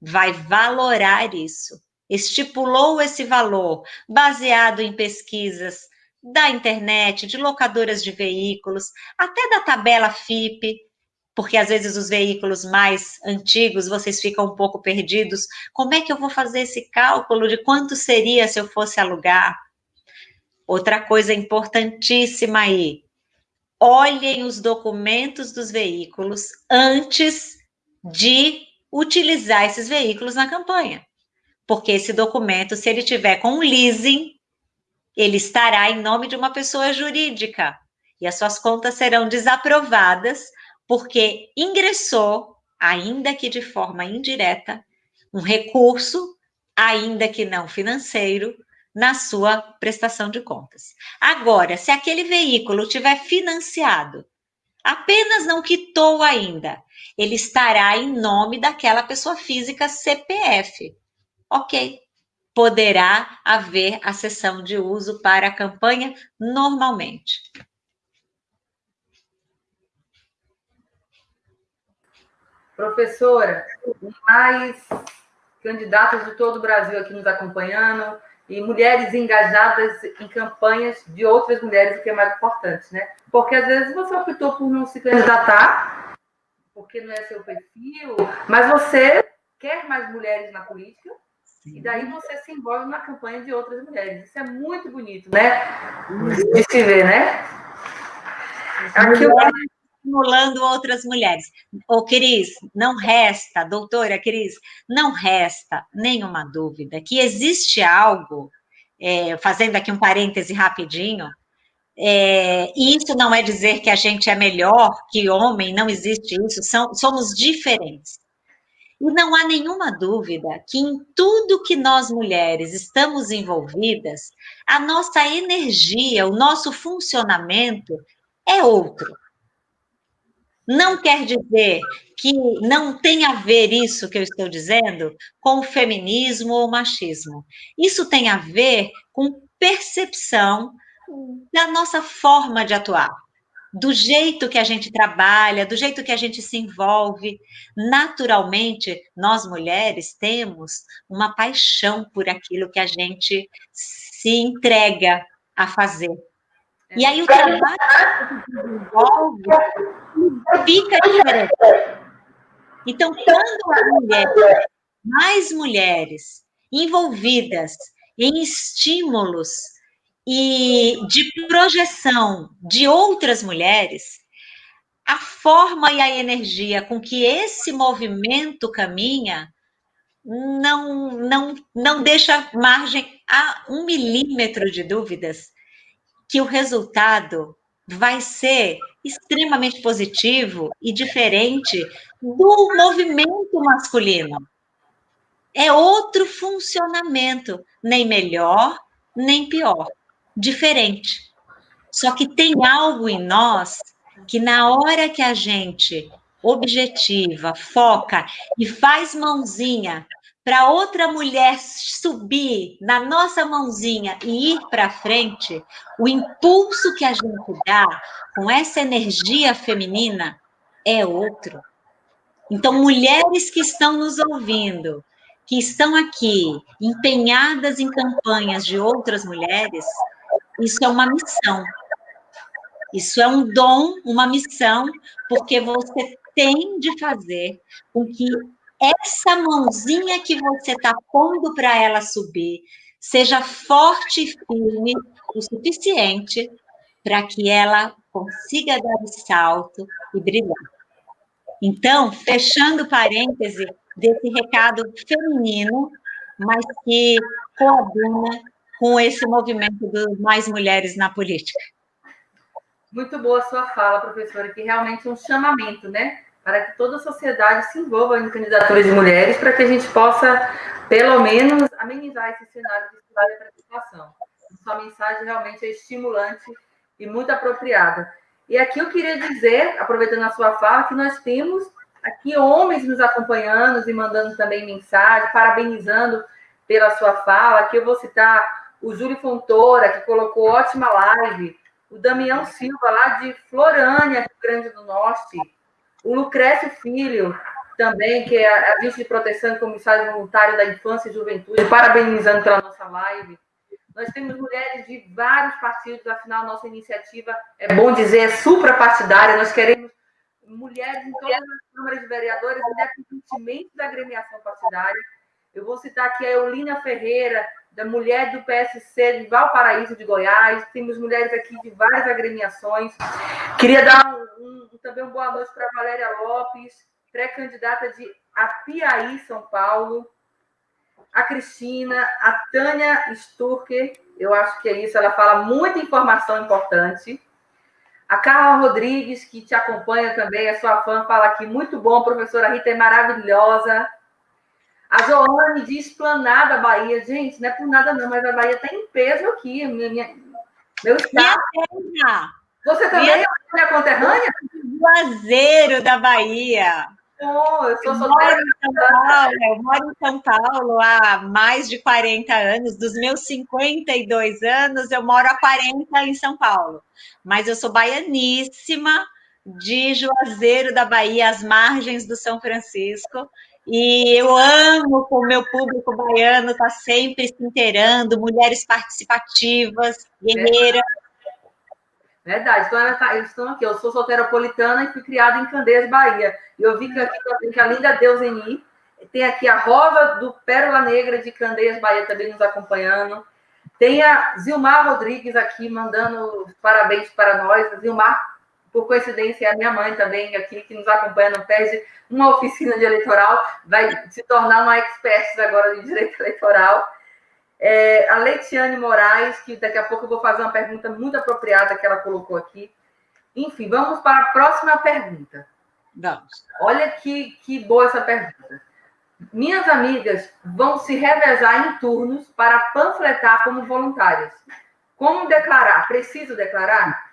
Vai valorar isso. Estipulou esse valor baseado em pesquisas da internet, de locadoras de veículos, até da tabela FIP. porque às vezes os veículos mais antigos vocês ficam um pouco perdidos. Como é que eu vou fazer esse cálculo de quanto seria se eu fosse alugar? Outra coisa importantíssima aí: olhem os documentos dos veículos antes de utilizar esses veículos na campanha. Porque esse documento, se ele tiver com leasing, ele estará em nome de uma pessoa jurídica e as suas contas serão desaprovadas porque ingressou, ainda que de forma indireta, um recurso, ainda que não financeiro, na sua prestação de contas. Agora, se aquele veículo tiver financiado, apenas não quitou ainda, ele estará em nome daquela pessoa física CPF. Ok, poderá haver a sessão de uso para a campanha normalmente. Professora, mais candidatos de todo o Brasil aqui nos acompanhando e mulheres engajadas em campanhas de outras mulheres, o que é mais importante, né? Porque às vezes você optou por não se candidatar, porque não é seu perfil, mas você quer mais mulheres na política, Sim. e daí você se envolve na campanha de outras mulheres. Isso é muito bonito, né? De se ver, né? Aqui eu estimulando outras mulheres. Ô, Cris, não resta, doutora Cris, não resta nenhuma dúvida que existe algo, é, fazendo aqui um parêntese rapidinho, é, e isso não é dizer que a gente é melhor que homem, não existe isso, são, somos diferentes. E não há nenhuma dúvida que em tudo que nós mulheres estamos envolvidas, a nossa energia, o nosso funcionamento é outro. Não quer dizer que não tem a ver isso que eu estou dizendo com feminismo ou machismo. Isso tem a ver com percepção da nossa forma de atuar, do jeito que a gente trabalha, do jeito que a gente se envolve. Naturalmente, nós mulheres temos uma paixão por aquilo que a gente se entrega a fazer. E aí o trabalho que desenvolve fica diferente. Então, quando a mulher, mais mulheres envolvidas em estímulos e de projeção de outras mulheres, a forma e a energia com que esse movimento caminha não, não, não deixa margem a um milímetro de dúvidas que o resultado vai ser extremamente positivo e diferente do movimento masculino. É outro funcionamento, nem melhor, nem pior, diferente. Só que tem algo em nós que, na hora que a gente objetiva, foca e faz mãozinha para outra mulher subir na nossa mãozinha e ir para frente, o impulso que a gente dá com essa energia feminina é outro. Então, mulheres que estão nos ouvindo, que estão aqui empenhadas em campanhas de outras mulheres, isso é uma missão. Isso é um dom, uma missão, porque você tem de fazer com que essa mãozinha que você está pondo para ela subir seja forte e firme o suficiente para que ela consiga dar o salto e brilhar. Então, fechando parêntese desse recado feminino, mas que coaduna com esse movimento de mais mulheres na política. Muito boa sua fala, professora, que realmente é um chamamento, né? para que toda a sociedade se envolva em candidaturas de mulheres, para que a gente possa, pelo menos, amenizar esse cenário de para a população. Sua mensagem realmente é estimulante e muito apropriada. E aqui eu queria dizer, aproveitando a sua fala, que nós temos aqui homens nos acompanhando e mandando também mensagem, parabenizando pela sua fala. Aqui eu vou citar o Júlio Fontoura, que colocou ótima live, o Damião Silva, lá de Florânia, Rio Grande do Norte, o Lucrécio Filho, também, que é agente de proteção e comissário voluntário da infância e juventude, parabenizando pela nossa live. Nós temos mulheres de vários partidos, afinal, nossa iniciativa, é bom dizer, é suprapartidária. Nós queremos mulheres em todas as câmaras de vereadores, independentemente da agremiação partidária. Eu vou citar aqui a Eulina Ferreira, da mulher do PSC de Valparaíso de Goiás. Temos mulheres aqui de várias agremiações. Queria dar um, um, também uma boa noite para Valéria Lopes, pré-candidata de Apiaí, São Paulo. A Cristina, a Tânia Sturker, eu acho que é isso, ela fala muita informação importante. A Carla Rodrigues, que te acompanha também, é sua fã, fala aqui, muito bom, professora Rita é maravilhosa. A Joane de Esplanada, Bahia. Gente, não é por nada não, mas a Bahia está em peso aqui. Minha, minha, meu estado. Minha Você também minha... é minha conterrânea? Juazeiro da Bahia. Oh, eu. Eu moro, Paulo, eu moro em São Paulo há mais de 40 anos. Dos meus 52 anos, eu moro há 40 em São Paulo. Mas eu sou baianíssima de Juazeiro da Bahia, às margens do São Francisco. E eu amo com o meu público baiano estar tá sempre se inteirando, mulheres participativas, guerreiras. Verdade, então ela tá, eles estão aqui. Eu sou solteropolitana e fui criada em Candeias, Bahia. E eu vi que aqui tem que a linda Deuseni, tem aqui a Rosa do Pérola Negra de Candeias, Bahia, também nos acompanhando. Tem a Zilmar Rodrigues aqui mandando parabéns para nós. Zilmar por coincidência, a minha mãe também aqui, que nos acompanha, não perde uma oficina de eleitoral, vai se tornar uma expert agora de direito eleitoral. É, a Leitiane Moraes, que daqui a pouco eu vou fazer uma pergunta muito apropriada que ela colocou aqui. Enfim, vamos para a próxima pergunta. Vamos. Olha que, que boa essa pergunta. Minhas amigas vão se revezar em turnos para panfletar como voluntárias. Como declarar? Preciso declarar?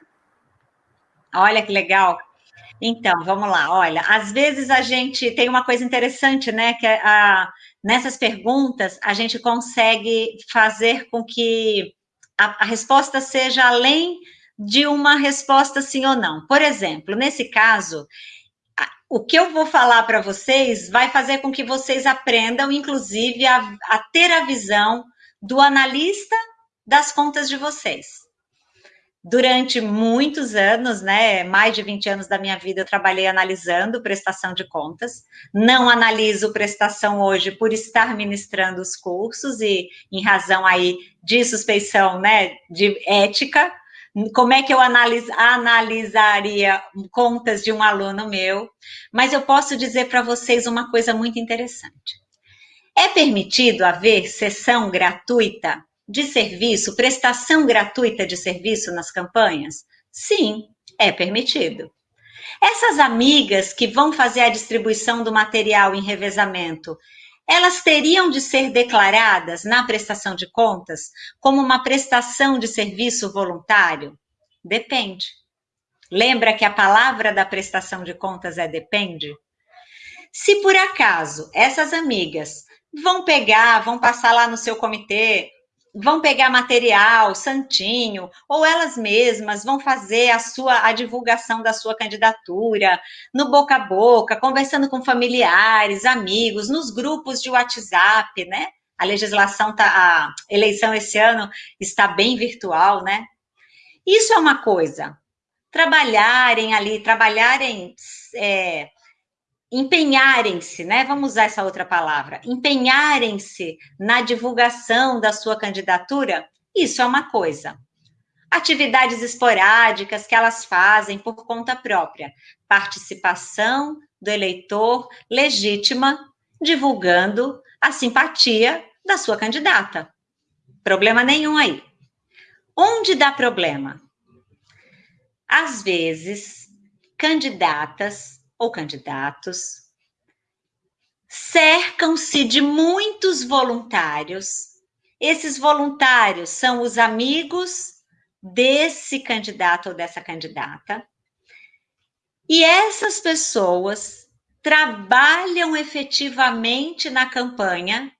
Olha que legal. Então, vamos lá. Olha, às vezes a gente tem uma coisa interessante, né? Que é a, nessas perguntas a gente consegue fazer com que a, a resposta seja além de uma resposta sim ou não. Por exemplo, nesse caso, o que eu vou falar para vocês vai fazer com que vocês aprendam, inclusive, a, a ter a visão do analista das contas de vocês durante muitos anos, né, mais de 20 anos da minha vida, eu trabalhei analisando prestação de contas. Não analiso prestação hoje por estar ministrando os cursos e em razão aí de suspeição, né, de ética. Como é que eu analis, analisaria contas de um aluno meu? Mas eu posso dizer para vocês uma coisa muito interessante. É permitido haver sessão gratuita de serviço, prestação gratuita de serviço nas campanhas? Sim, é permitido. Essas amigas que vão fazer a distribuição do material em revezamento, elas teriam de ser declaradas na prestação de contas como uma prestação de serviço voluntário? Depende. Lembra que a palavra da prestação de contas é depende? Se por acaso essas amigas vão pegar, vão passar lá no seu comitê vão pegar material santinho, ou elas mesmas vão fazer a sua a divulgação da sua candidatura no boca a boca, conversando com familiares, amigos, nos grupos de WhatsApp, né? A legislação tá a eleição esse ano está bem virtual, né? Isso é uma coisa. Trabalharem ali, trabalharem é, empenharem-se, né? Vamos usar essa outra palavra, empenharem-se na divulgação da sua candidatura, isso é uma coisa. Atividades esporádicas que elas fazem por conta própria, participação do eleitor legítima, divulgando a simpatia da sua candidata. Problema nenhum aí. Onde dá problema? Às vezes, candidatas ou candidatos, cercam-se de muitos voluntários. Esses voluntários são os amigos desse candidato ou dessa candidata. E essas pessoas trabalham efetivamente na campanha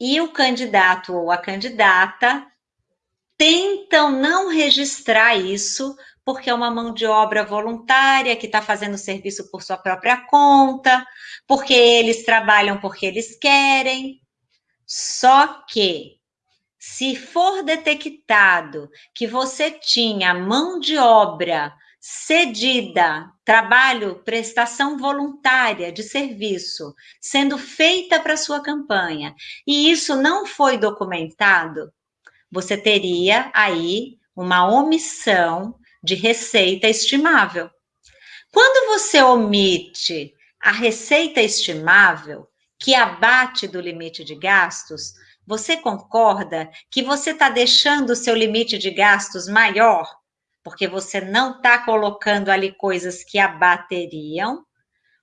e o candidato ou a candidata tentam não registrar isso porque é uma mão de obra voluntária que está fazendo serviço por sua própria conta, porque eles trabalham porque eles querem. Só que, se for detectado que você tinha mão de obra cedida trabalho, prestação voluntária de serviço sendo feita para sua campanha e isso não foi documentado, você teria aí uma omissão de receita estimável. Quando você omite a receita estimável, que abate do limite de gastos, você concorda que você está deixando o seu limite de gastos maior? Porque você não está colocando ali coisas que abateriam,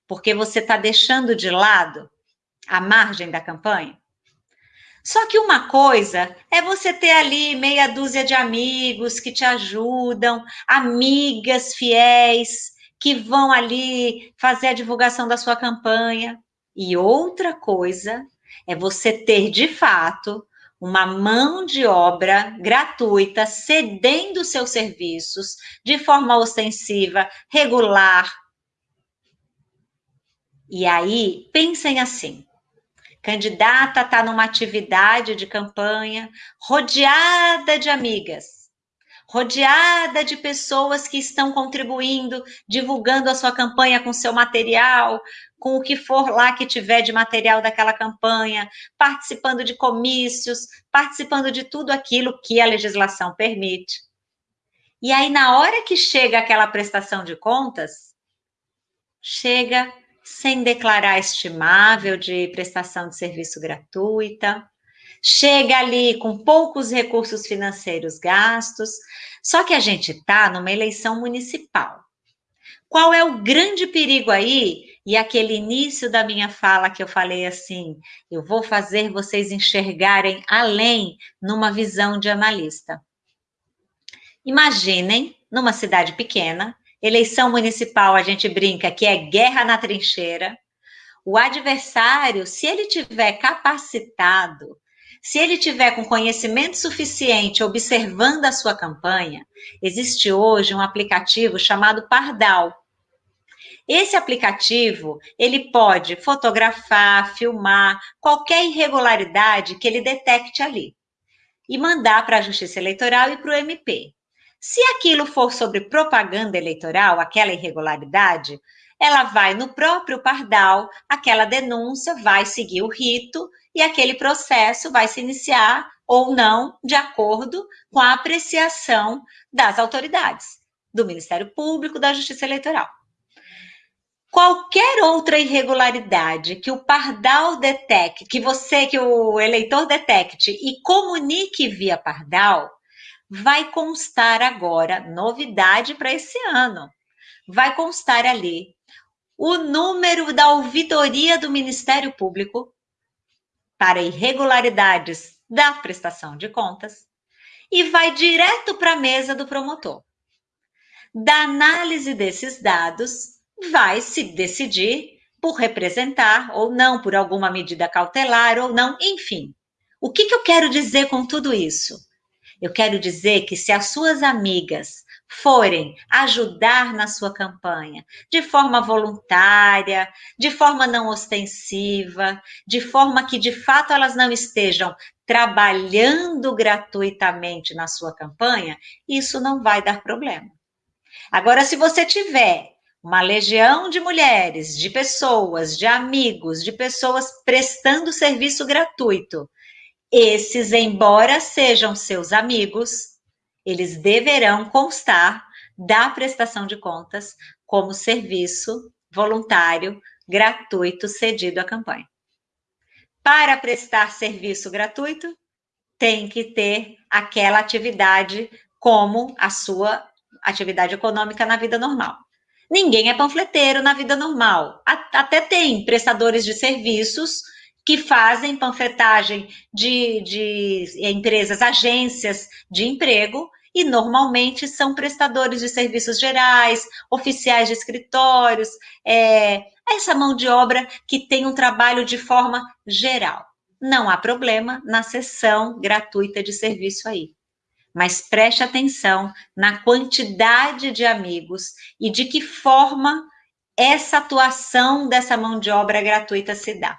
porque você está deixando de lado a margem da campanha? Só que uma coisa é você ter ali meia dúzia de amigos que te ajudam, amigas fiéis que vão ali fazer a divulgação da sua campanha. E outra coisa é você ter de fato uma mão de obra gratuita cedendo seus serviços de forma ostensiva, regular. E aí, pensem assim: candidata está numa atividade de campanha, rodeada de amigas, rodeada de pessoas que estão contribuindo, divulgando a sua campanha com seu material, com o que for lá que tiver de material daquela campanha, participando de comícios, participando de tudo aquilo que a legislação permite. E aí, na hora que chega aquela prestação de contas, chega sem declarar estimável de prestação de serviço gratuita, chega ali com poucos recursos financeiros gastos, só que a gente está numa eleição municipal. Qual é o grande perigo aí? E aquele início da minha fala que eu falei assim, eu vou fazer vocês enxergarem além numa visão de analista. Imaginem, numa cidade pequena, Eleição municipal, a gente brinca que é guerra na trincheira. O adversário, se ele tiver capacitado, se ele tiver com conhecimento suficiente observando a sua campanha, existe hoje um aplicativo chamado Pardal. Esse aplicativo, ele pode fotografar, filmar qualquer irregularidade que ele detecte ali e mandar para a Justiça Eleitoral e para o MP. Se aquilo for sobre propaganda eleitoral, aquela irregularidade, ela vai no próprio pardal, aquela denúncia vai seguir o rito e aquele processo vai se iniciar ou não, de acordo com a apreciação das autoridades, do Ministério Público, da Justiça Eleitoral. Qualquer outra irregularidade que o pardal detecte, que você, que o eleitor detecte e comunique via pardal, vai constar agora, novidade para esse ano, vai constar ali o número da ouvidoria do Ministério Público para irregularidades da prestação de contas e vai direto para a mesa do promotor. Da análise desses dados, vai se decidir por representar ou não, por alguma medida cautelar ou não, enfim. O que, que eu quero dizer com tudo isso? Eu quero dizer que se as suas amigas forem ajudar na sua campanha de forma voluntária, de forma não ostensiva, de forma que de fato elas não estejam trabalhando gratuitamente na sua campanha, isso não vai dar problema. Agora, se você tiver uma legião de mulheres, de pessoas, de amigos, de pessoas prestando serviço gratuito, esses, embora sejam seus amigos, eles deverão constar da prestação de contas como serviço voluntário gratuito cedido à campanha. Para prestar serviço gratuito, tem que ter aquela atividade como a sua atividade econômica na vida normal. Ninguém é panfleteiro na vida normal. Até tem prestadores de serviços que fazem panfletagem de, de empresas, agências de emprego, e normalmente são prestadores de serviços gerais, oficiais de escritórios, é, essa mão de obra que tem um trabalho de forma geral. Não há problema na sessão gratuita de serviço aí. Mas preste atenção na quantidade de amigos e de que forma essa atuação dessa mão de obra gratuita se dá.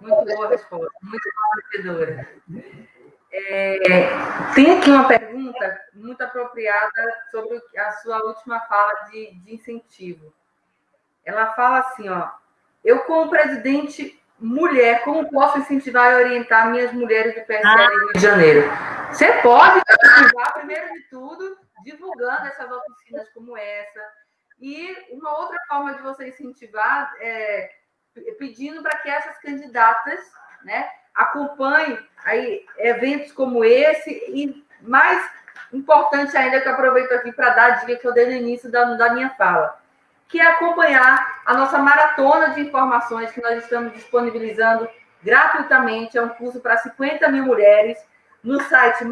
Muito boa resposta, muito esclarecedora. É, tem aqui uma pergunta muito apropriada sobre a sua última fala de, de incentivo. Ela fala assim, ó, eu como presidente mulher, como posso incentivar e orientar minhas mulheres do PSL ah. Rio de Janeiro? Você pode incentivar, primeiro de tudo, divulgando essas oficinas como essa. E uma outra forma de você incentivar é pedindo para que essas candidatas né, acompanhem aí, eventos como esse e mais importante ainda que eu aproveito aqui para dar a dica que eu dei no início da, da minha fala, que é acompanhar a nossa maratona de informações que nós estamos disponibilizando gratuitamente. É um curso para 50 mil mulheres no site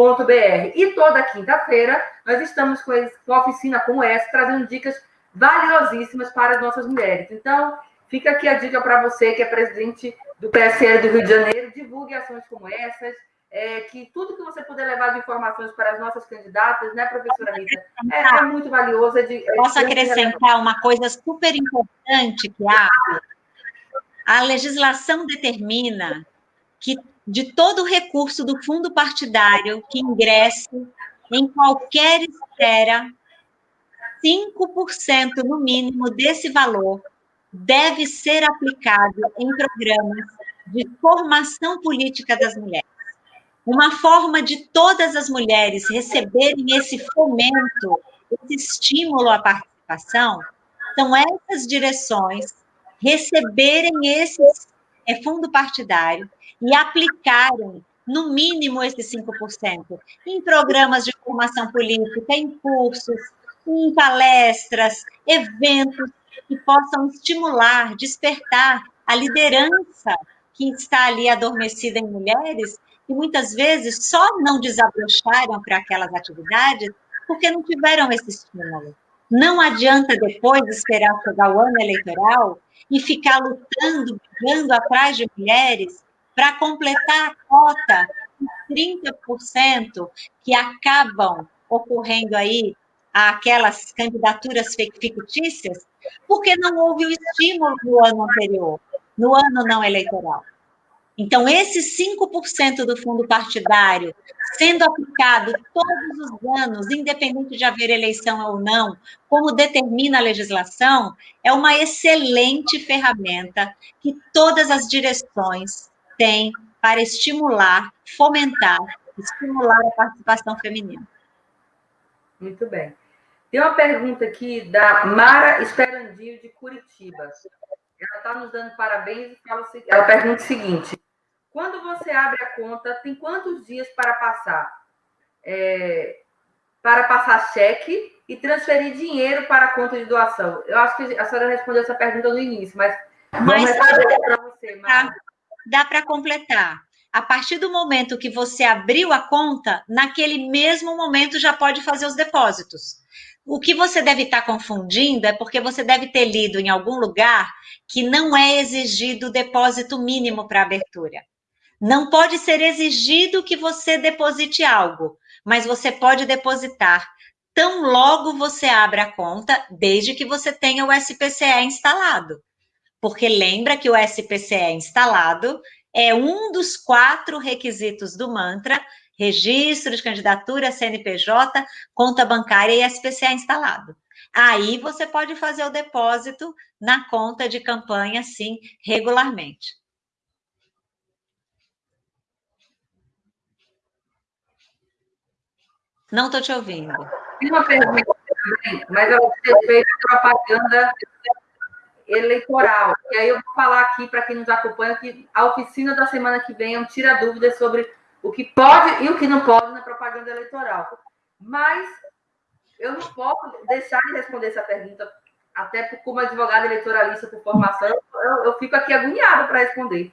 maismulheres.ifes.edu.br. E toda quinta-feira nós estamos com uma oficina como essa, trazendo dicas valiosíssimas para as nossas mulheres. Então, fica aqui a dica para você que é presidente do PSL do Rio de Janeiro, divulgue ações como essas, é, que tudo que você puder levar de informações para as nossas candidatas, né, professora Rita, é, é muito valioso. É de, é Posso acrescentar uma coisa super importante que há? A legislação determina que de todo recurso do fundo partidário que ingresse em qualquer esfera, 5% no mínimo desse valor deve ser aplicado em programas de formação política das mulheres. Uma forma de todas as mulheres receberem esse fomento, esse estímulo à participação, são essas direções receberem esse é, fundo partidário e aplicarem, no mínimo, esses 5%, em programas de formação política, em cursos, em palestras, eventos que possam estimular, despertar a liderança que está ali adormecida em mulheres que muitas vezes só não desabrocharam para aquelas atividades porque não tiveram esse estímulo. Não adianta depois esperar chegar o ano eleitoral e ficar lutando, brigando atrás de mulheres para completar a cota de 30% que acabam ocorrendo aí aquelas candidaturas fictícias, porque não houve o estímulo no ano anterior, no ano não eleitoral. Então, esses 5% do fundo partidário sendo aplicado todos os anos, independente de haver eleição ou não, como determina a legislação, é uma excelente ferramenta que todas as direções têm para estimular, fomentar, estimular a participação feminina. Muito bem. Tem uma pergunta aqui da Mara Esperandio, de Curitiba. Ela está nos dando parabéns e fala, ela pergunta o seguinte: quando você abre a conta, tem quantos dias para passar? É, para passar cheque e transferir dinheiro para a conta de doação? Eu acho que a senhora respondeu essa pergunta no início, mas, mas vamos responder para você, Mara. Dá para completar. A partir do momento que você abriu a conta, naquele mesmo momento já pode fazer os depósitos. O que você deve estar confundindo é porque você deve ter lido em algum lugar que não é exigido depósito mínimo para abertura. Não pode ser exigido que você deposite algo, mas você pode depositar tão logo você abra a conta, desde que você tenha o SPCE instalado. Porque lembra que o SPCE instalado é um dos quatro requisitos do mantra registro de candidatura, CNPJ, conta bancária e SPCA instalado. Aí você pode fazer o depósito na conta de campanha, sim, regularmente. Não estou te ouvindo. Tem uma pergunta mas a respeito de propaganda eleitoral. E aí eu vou falar aqui para quem nos acompanha que a oficina da semana que vem é um tira dúvidas sobre o que pode e o que não pode na propaganda eleitoral. Mas eu não posso deixar de responder essa pergunta, até como advogada eleitoralista por formação, eu, eu fico aqui agoniada para responder.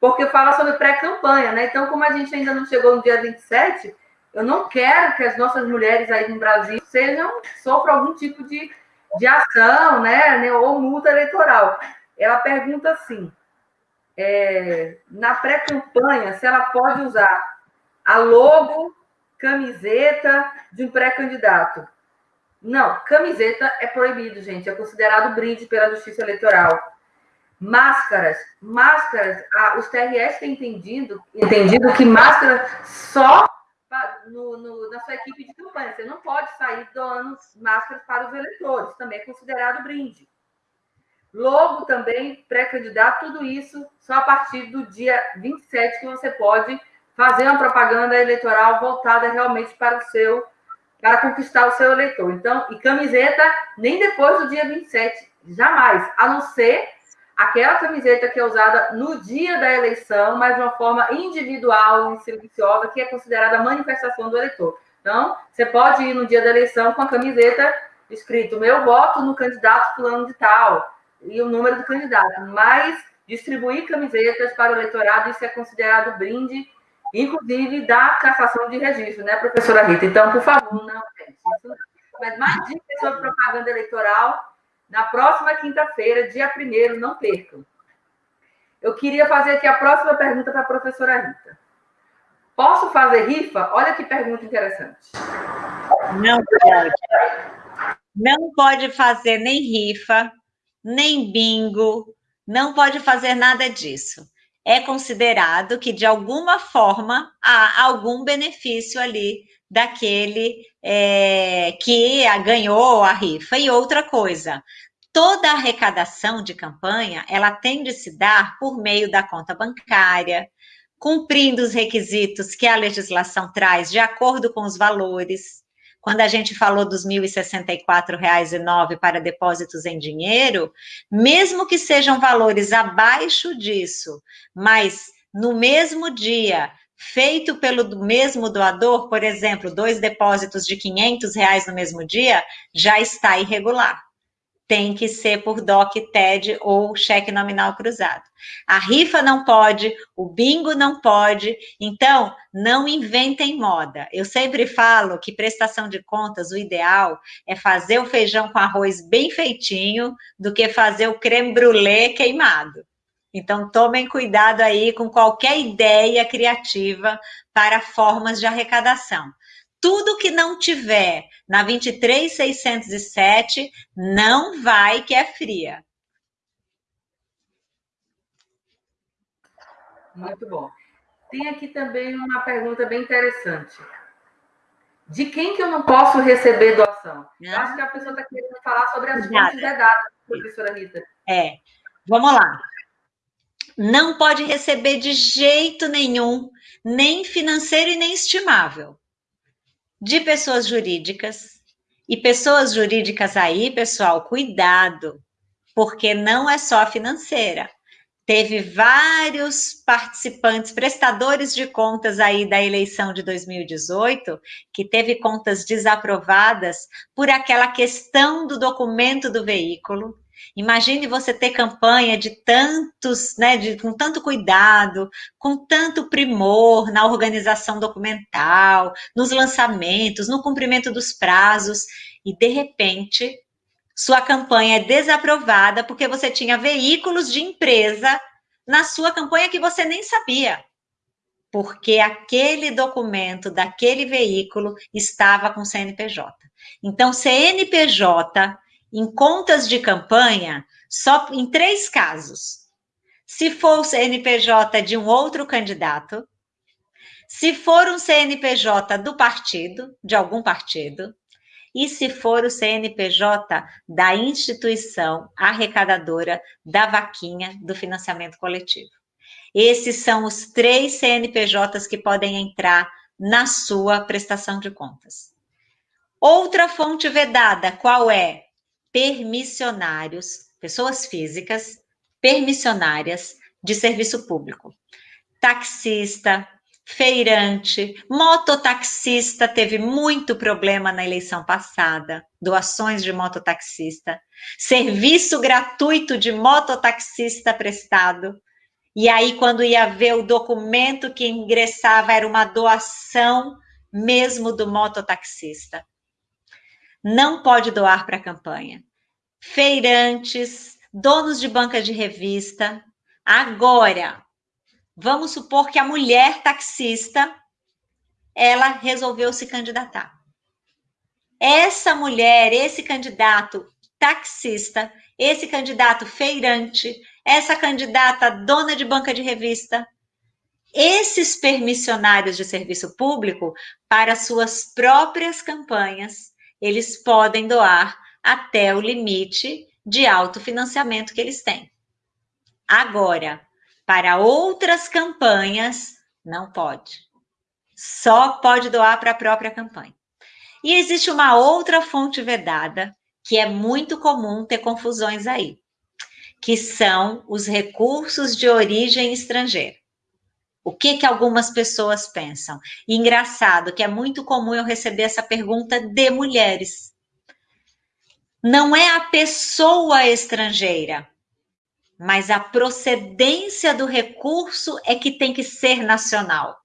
Porque fala sobre pré-campanha, né? Então, como a gente ainda não chegou no dia 27, eu não quero que as nossas mulheres aí no Brasil sejam, sofram algum tipo de, de ação, né? Ou multa eleitoral. Ela pergunta assim: é, na pré-campanha, se ela pode usar a logo, camiseta de um pré-candidato. Não, camiseta é proibido, gente. É considerado brinde pela Justiça Eleitoral. Máscaras, máscaras, ah, os TRS têm entendido, entendido que máscara só no, no, na sua equipe de campanha. Você não pode sair doando máscaras para os eleitores, também é considerado brinde. Logo, também, pré-candidato, tudo isso só a partir do dia 27 que você pode fazer uma propaganda eleitoral voltada realmente para o seu, para conquistar o seu eleitor. Então, e camiseta nem depois do dia 27, jamais, a não ser aquela camiseta que é usada no dia da eleição, mas de uma forma individual e silenciosa, que é considerada manifestação do eleitor. Então, você pode ir no dia da eleição com a camiseta escrito meu voto no candidato fulano de tal e o número do candidato, mas distribuir camisetas para o eleitorado, isso é considerado brinde, inclusive da cassação de registro, né, professora Rita? Então, por favor, não, isso não. Mas mais dicas sobre propaganda eleitoral, na próxima quinta-feira, dia 1 não percam. Eu queria fazer aqui a próxima pergunta para a professora Rita. Posso fazer rifa? Olha que pergunta interessante. Não pode. Não pode fazer nem rifa, nem bingo, não pode fazer nada disso. É considerado que, de alguma forma, há algum benefício ali daquele é, que ganhou a rifa. E outra coisa, toda arrecadação de campanha, ela tem de se dar por meio da conta bancária, cumprindo os requisitos que a legislação traz de acordo com os valores. Quando a gente falou dos R$ 1.064,09 para depósitos em dinheiro, mesmo que sejam valores abaixo disso, mas no mesmo dia feito pelo mesmo doador, por exemplo, dois depósitos de 500 reais no mesmo dia, já está irregular. Tem que ser por DOC, TED ou cheque nominal cruzado. A rifa não pode, o bingo não pode, então não inventem moda. Eu sempre falo que prestação de contas, o ideal é fazer o feijão com arroz bem feitinho do que fazer o creme brulee queimado. Então, tomem cuidado aí com qualquer ideia criativa para formas de arrecadação. Tudo que não tiver na 23607 não vai que é fria. Muito bom. Tem aqui também uma pergunta bem interessante. De quem que eu não posso receber doação? Eu acho que a pessoa está querendo falar sobre as fontes vedadas, professora Rita. É. Vamos lá não pode receber de jeito nenhum, nem financeiro e nem estimável, de pessoas jurídicas. E pessoas jurídicas aí, pessoal, cuidado, porque não é só financeira. Teve vários participantes, prestadores de contas aí da eleição de 2018, que teve contas desaprovadas por aquela questão do documento do veículo, Imagine você ter campanha de tantos, né, de, com tanto cuidado, com tanto primor na organização documental, nos lançamentos, no cumprimento dos prazos, e de repente sua campanha é desaprovada porque você tinha veículos de empresa na sua campanha que você nem sabia. Porque aquele documento daquele veículo estava com CNPJ. Então, CNPJ em contas de campanha só em três casos. Se for o CNPJ de um outro candidato, se for um CNPJ do partido, de algum partido, e se for o CNPJ da instituição arrecadadora da vaquinha do financiamento coletivo. Esses são os três CNPJs que podem entrar na sua prestação de contas. Outra fonte vedada, qual é? Permissionários, pessoas físicas permissionárias de serviço público. Taxista, feirante, mototaxista teve muito problema na eleição passada, doações de mototaxista, serviço gratuito de mototaxista prestado. E aí, quando ia ver o documento que ingressava, era uma doação mesmo do mototaxista não pode doar para a campanha. Feirantes, donos de banca de revista. Agora, vamos supor que a mulher taxista, ela resolveu se candidatar. Essa mulher, esse candidato taxista, esse candidato feirante, essa candidata dona de banca de revista, esses permissionários de serviço público, para suas próprias campanhas, eles podem doar até o limite de autofinanciamento que eles têm. Agora, para outras campanhas, não pode. Só pode doar para a própria campanha. E existe uma outra fonte vedada, que é muito comum ter confusões aí, que são os recursos de origem estrangeira. O que que algumas pessoas pensam? E engraçado que é muito comum eu receber essa pergunta de mulheres. Não é a pessoa estrangeira, mas a procedência do recurso é que tem que ser nacional.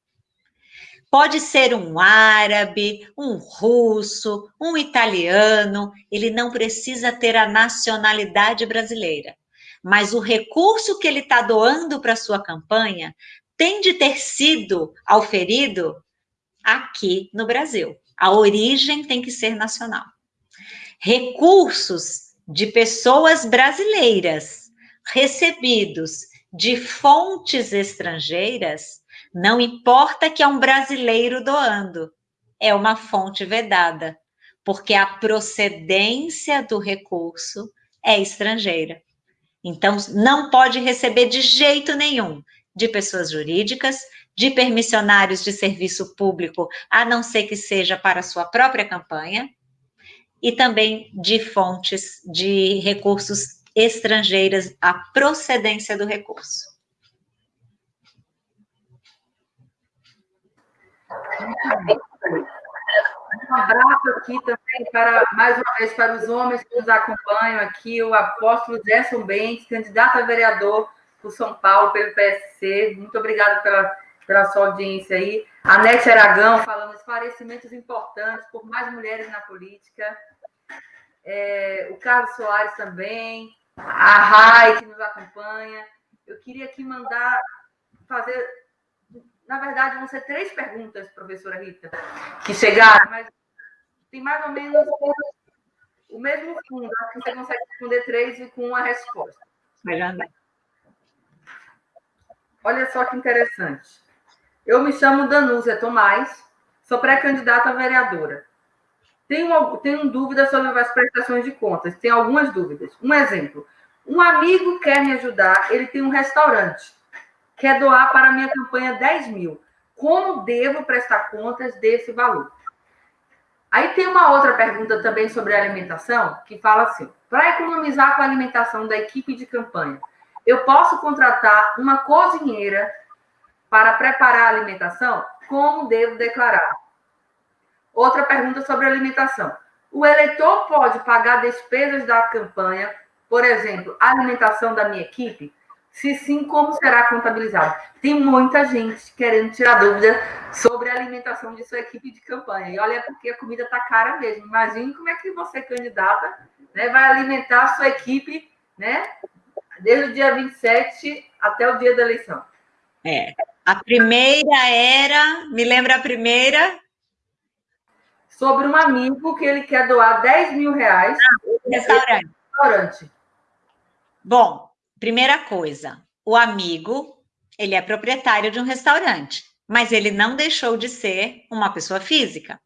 Pode ser um árabe, um russo, um italiano, ele não precisa ter a nacionalidade brasileira. Mas o recurso que ele está doando para sua campanha tem de ter sido auferido aqui no Brasil. A origem tem que ser nacional. Recursos de pessoas brasileiras recebidos de fontes estrangeiras, não importa que é um brasileiro doando, é uma fonte vedada, porque a procedência do recurso é estrangeira. Então, não pode receber de jeito nenhum de pessoas jurídicas, de permissionários de serviço público, a não ser que seja para sua própria campanha, e também de fontes de recursos estrangeiras, a procedência do recurso. Um abraço aqui também para, mais uma vez, para os homens que nos acompanham aqui, o apóstolo Gerson Bentes, candidato a vereador por São Paulo, pelo PSC. Muito obrigada pela, pela sua audiência aí. A Nete Aragão falando esclarecimentos importantes por mais mulheres na política. É, o Carlos Soares também. A Rai, que nos acompanha. Eu queria aqui mandar fazer. Na verdade, vão ser três perguntas, professora Rita, que chegaram, mas tem mais ou menos o mesmo fundo. Acho que você consegue responder três e com uma resposta. Melhor não. Olha só que interessante. Eu me chamo Danúzia Tomás, sou pré-candidata a vereadora. Tenho, tenho dúvidas sobre as prestações de contas, tenho algumas dúvidas. Um exemplo: um amigo quer me ajudar, ele tem um restaurante, quer doar para a minha campanha 10 mil. Como devo prestar contas desse valor? Aí tem uma outra pergunta também sobre alimentação, que fala assim: para economizar com a alimentação da equipe de campanha, eu posso contratar uma cozinheira para preparar a alimentação? Como devo declarar? Outra pergunta sobre alimentação. O eleitor pode pagar despesas da campanha, por exemplo, a alimentação da minha equipe? Se sim, como será contabilizado? Tem muita gente querendo tirar dúvida sobre a alimentação de sua equipe de campanha. E olha, porque a comida está cara mesmo. Imagine como é que você, candidata, né, vai alimentar a sua equipe né, desde o dia 27 até o dia da eleição. É. A primeira era, me lembra a primeira? Sobre um amigo que ele quer doar 10 mil reais. Ah, restaurante. restaurante. Bom, primeira coisa, o amigo, ele é proprietário de um restaurante, mas ele não deixou de ser uma pessoa física.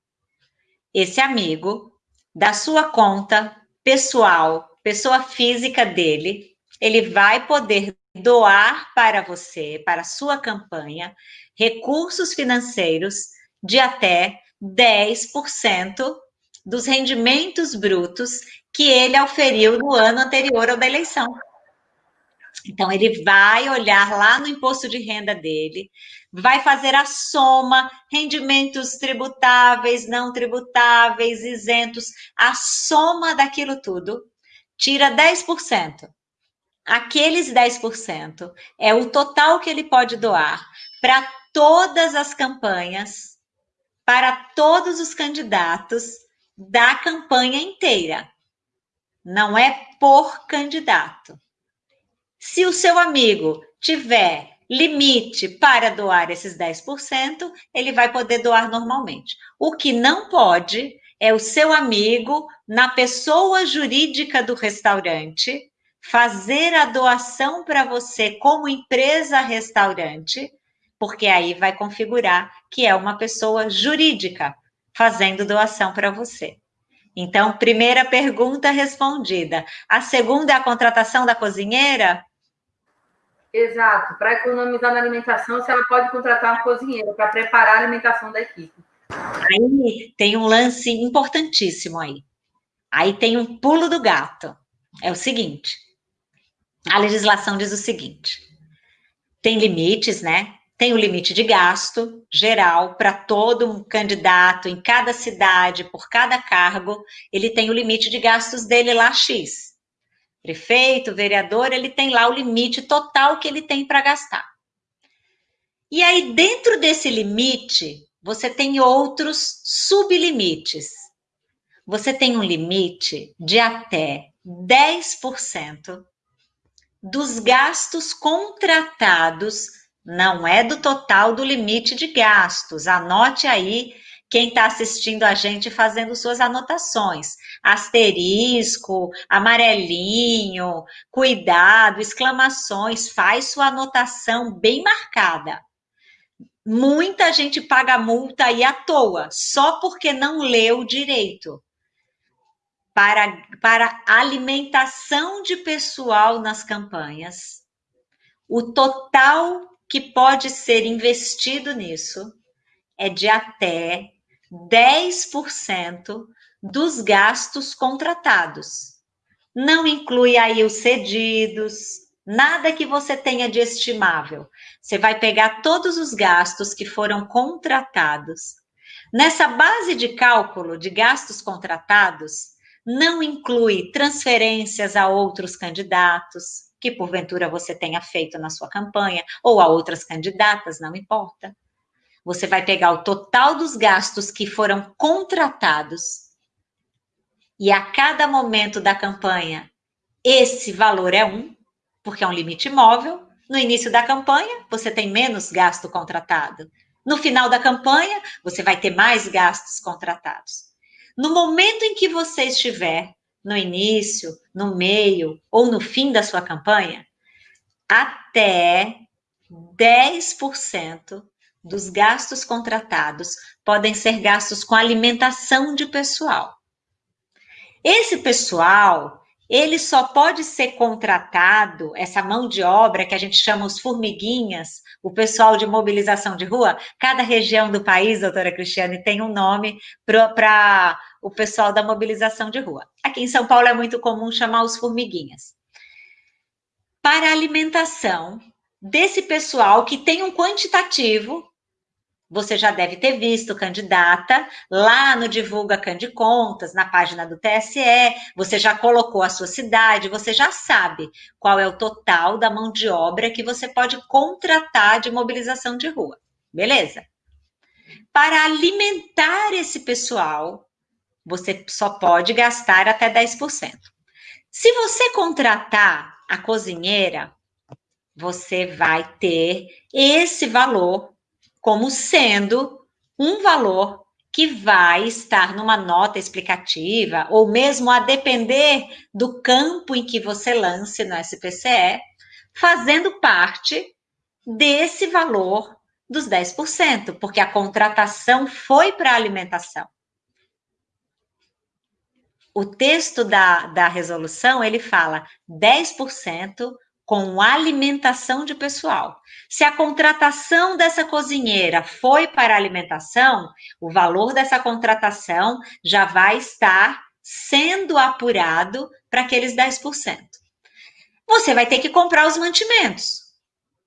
Esse amigo, da sua conta pessoal, pessoa física dele, ele vai poder doar para você, para a sua campanha, recursos financeiros de até 10% dos rendimentos brutos que ele auferiu no ano anterior ao da eleição. Então, ele vai olhar lá no imposto de renda dele, vai fazer a soma, rendimentos tributáveis, não tributáveis, isentos, a soma daquilo tudo, tira 10% aqueles 10% é o total que ele pode doar para todas as campanhas, para todos os candidatos da campanha inteira. Não é por candidato. Se o seu amigo tiver limite para doar esses 10%, ele vai poder doar normalmente. O que não pode é o seu amigo, na pessoa jurídica do restaurante, fazer a doação para você como empresa restaurante, porque aí vai configurar que é uma pessoa jurídica fazendo doação para você. Então, primeira pergunta respondida. A segunda é a contratação da cozinheira? Exato. Para economizar na alimentação, você pode contratar uma cozinheira para preparar a alimentação da equipe. Aí tem um lance importantíssimo aí. Aí tem um pulo do gato. É o seguinte: a legislação diz o seguinte: tem limites, né? Tem o limite de gasto geral para todo um candidato em cada cidade, por cada cargo, ele tem o limite de gastos dele lá X. Prefeito, vereador, ele tem lá o limite total que ele tem para gastar. E aí, dentro desse limite, você tem outros sublimites. Você tem um limite de até 10% dos gastos contratados, não é do total do limite de gastos. Anote aí quem está assistindo a gente fazendo suas anotações. Asterisco, amarelinho, cuidado, exclamações, faz sua anotação bem marcada. Muita gente paga multa aí à toa, só porque não leu direito para, para alimentação de pessoal nas campanhas, o total que pode ser investido nisso é de até 10% dos gastos contratados. Não inclui aí os cedidos, nada que você tenha de estimável. Você vai pegar todos os gastos que foram contratados. Nessa base de cálculo de gastos contratados, não inclui transferências a outros candidatos, que porventura você tenha feito na sua campanha, ou a outras candidatas, não importa. Você vai pegar o total dos gastos que foram contratados e a cada momento da campanha, esse valor é um, porque é um limite móvel. No início da campanha, você tem menos gasto contratado. No final da campanha, você vai ter mais gastos contratados. No momento em que você estiver no início, no meio ou no fim da sua campanha, até 10% dos gastos contratados podem ser gastos com alimentação de pessoal. Esse pessoal ele só pode ser contratado, essa mão de obra que a gente chama os formiguinhas, o pessoal de mobilização de rua, cada região do país, doutora Cristiane, tem um nome para o pessoal da mobilização de rua. Aqui em São Paulo é muito comum chamar os formiguinhas. Para alimentação desse pessoal que tem um quantitativo você já deve ter visto candidata lá no Divulga Candicontas, na página do TSE, você já colocou a sua cidade, você já sabe qual é o total da mão de obra que você pode contratar de mobilização de rua. Beleza? Para alimentar esse pessoal, você só pode gastar até 10%. Se você contratar a cozinheira, você vai ter esse valor como sendo um valor que vai estar numa nota explicativa, ou mesmo a depender do campo em que você lance no SPCE, fazendo parte desse valor dos 10%, porque a contratação foi para alimentação. O texto da, da resolução, ele fala 10% com alimentação de pessoal. Se a contratação dessa cozinheira foi para alimentação, o valor dessa contratação já vai estar sendo apurado para aqueles 10%. Você vai ter que comprar os mantimentos.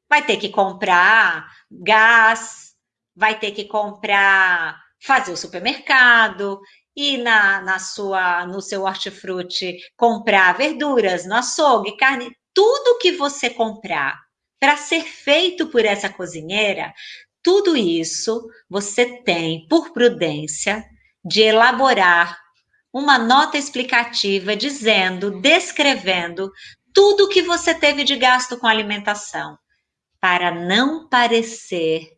Vai ter que comprar gás, vai ter que comprar, fazer o supermercado, e na, na sua no seu hortifruti comprar verduras no açougue, carne, tudo que você comprar para ser feito por essa cozinheira, tudo isso você tem, por prudência, de elaborar uma nota explicativa dizendo, descrevendo tudo que você teve de gasto com alimentação, para não parecer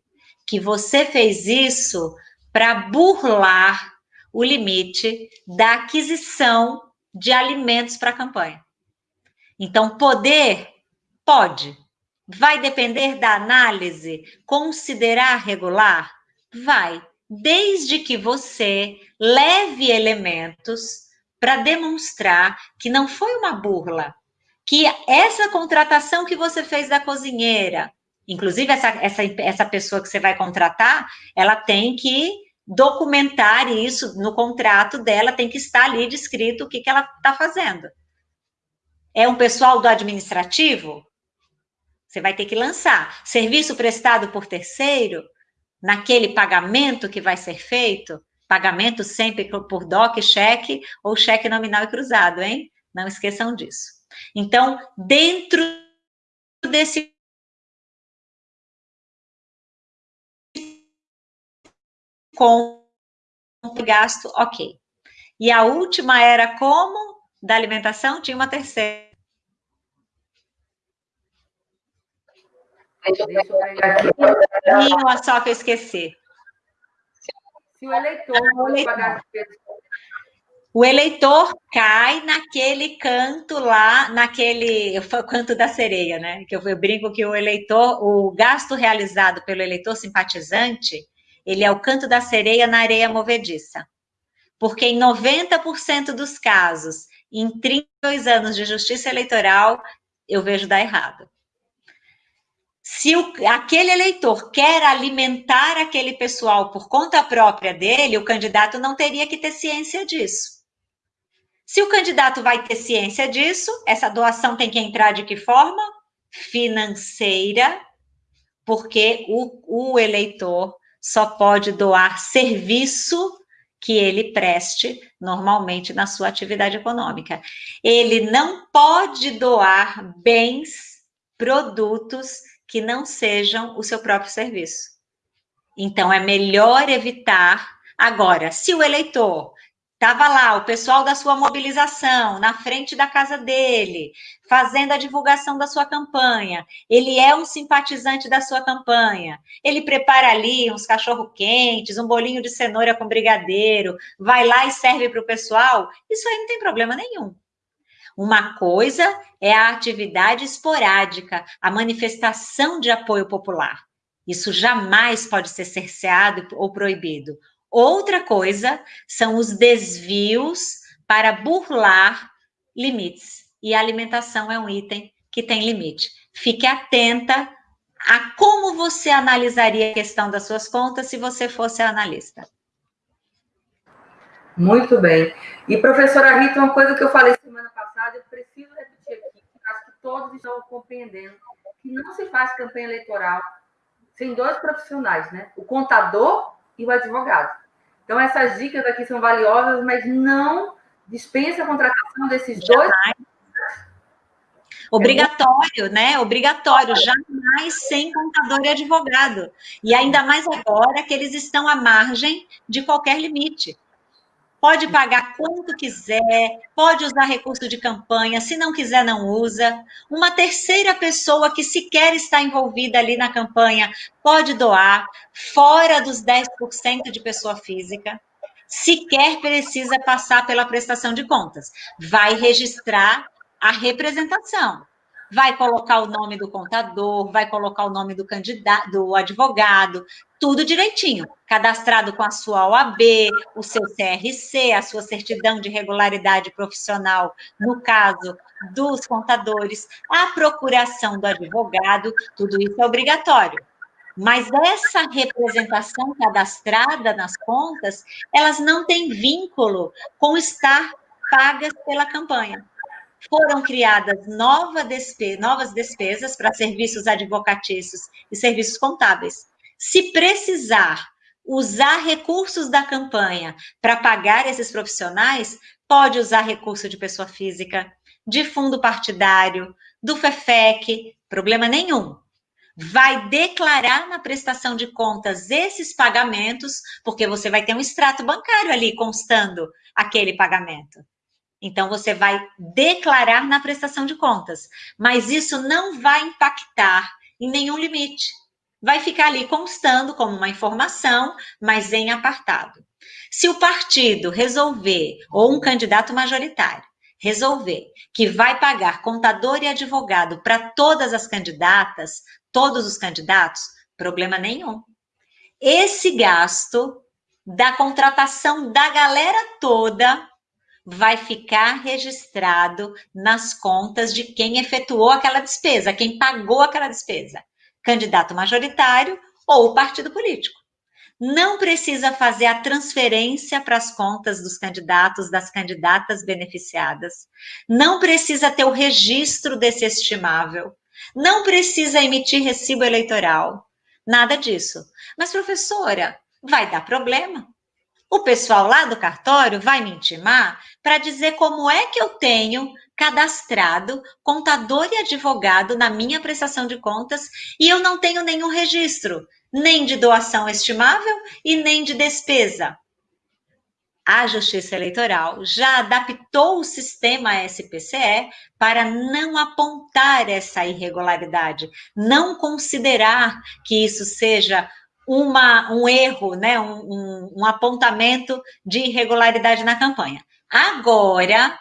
que você fez isso para burlar o limite da aquisição de alimentos para a campanha. Então, poder pode. Vai depender da análise, considerar regular? Vai, desde que você leve elementos para demonstrar que não foi uma burla, que essa contratação que você fez da cozinheira, inclusive essa, essa, essa pessoa que você vai contratar, ela tem que documentar isso no contrato dela, tem que estar ali descrito o que, que ela está fazendo. É um pessoal do administrativo? Você vai ter que lançar. Serviço prestado por terceiro, naquele pagamento que vai ser feito, pagamento sempre por DOC, cheque ou cheque nominal e cruzado, hein? Não esqueçam disso. Então, dentro desse com gasto, ok. E a última era como? Da alimentação, tinha uma terceira. Deixa eu pegar aqui. Uma só que eu esqueci. Se o eleitor, o eleitor o eleitor cai naquele canto lá, naquele canto da sereia, né? Que eu, eu brinco que o eleitor, o gasto realizado pelo eleitor simpatizante, ele é o canto da sereia na areia movediça. Porque em 90% dos casos, em 32 anos de justiça eleitoral, eu vejo dar errado. Se o, aquele eleitor quer alimentar aquele pessoal por conta própria dele, o candidato não teria que ter ciência disso. Se o candidato vai ter ciência disso, essa doação tem que entrar de que forma? Financeira, porque o, o eleitor só pode doar serviço que ele preste normalmente na sua atividade econômica. Ele não pode doar bens, produtos que não sejam o seu próprio serviço. Então é melhor evitar. Agora, se o eleitor Estava lá o pessoal da sua mobilização, na frente da casa dele, fazendo a divulgação da sua campanha. Ele é um simpatizante da sua campanha. Ele prepara ali uns cachorro-quentes, um bolinho de cenoura com brigadeiro, vai lá e serve para o pessoal. Isso aí não tem problema nenhum. Uma coisa é a atividade esporádica, a manifestação de apoio popular. Isso jamais pode ser cerceado ou proibido. Outra coisa são os desvios para burlar limites. E a alimentação é um item que tem limite. Fique atenta a como você analisaria a questão das suas contas se você fosse analista. Muito bem. E, professora Rita, uma coisa que eu falei semana passada, eu preciso repetir aqui, acho que todos estão compreendendo, que não se faz campanha eleitoral sem dois profissionais, né? O contador e o advogado. Então, essas dicas aqui são valiosas, mas não dispensa a contratação desses dois. Obrigatório, né? Obrigatório, jamais sem contador e advogado. E ainda mais agora que eles estão à margem de qualquer limite pode pagar quanto quiser, pode usar recurso de campanha, se não quiser, não usa. Uma terceira pessoa que sequer está envolvida ali na campanha pode doar, fora dos 10% de pessoa física. Sequer precisa passar pela prestação de contas. Vai registrar a representação vai colocar o nome do contador, vai colocar o nome do candidato, do advogado, tudo direitinho, cadastrado com a sua OAB, o seu CRC, a sua certidão de regularidade profissional, no caso dos contadores, a procuração do advogado, tudo isso é obrigatório. Mas essa representação cadastrada nas contas, elas não têm vínculo com estar pagas pela campanha foram criadas nova despe novas despesas para serviços advocatícios e serviços contábeis. Se precisar usar recursos da campanha para pagar esses profissionais, pode usar recurso de pessoa física, de fundo partidário, do FEFEC, problema nenhum. Vai declarar na prestação de contas esses pagamentos, porque você vai ter um extrato bancário ali constando aquele pagamento. Então, você vai declarar na prestação de contas, mas isso não vai impactar em nenhum limite. Vai ficar ali constando como uma informação, mas em apartado. Se o partido resolver, ou um candidato majoritário, resolver que vai pagar contador e advogado para todas as candidatas, todos os candidatos, problema nenhum. Esse gasto da contratação da galera toda vai ficar registrado nas contas de quem efetuou aquela despesa, quem pagou aquela despesa, candidato majoritário ou partido político. Não precisa fazer a transferência para as contas dos candidatos, das candidatas beneficiadas, não precisa ter o registro desse estimável, não precisa emitir recibo eleitoral, nada disso. Mas, professora, vai dar problema. O pessoal lá do cartório vai me intimar para dizer como é que eu tenho cadastrado contador e advogado na minha prestação de contas e eu não tenho nenhum registro nem de doação estimável e nem de despesa. A Justiça Eleitoral já adaptou o sistema SPCE para não apontar essa irregularidade, não considerar que isso seja uma, um erro, né, um, um, um apontamento de irregularidade na campanha. Agora,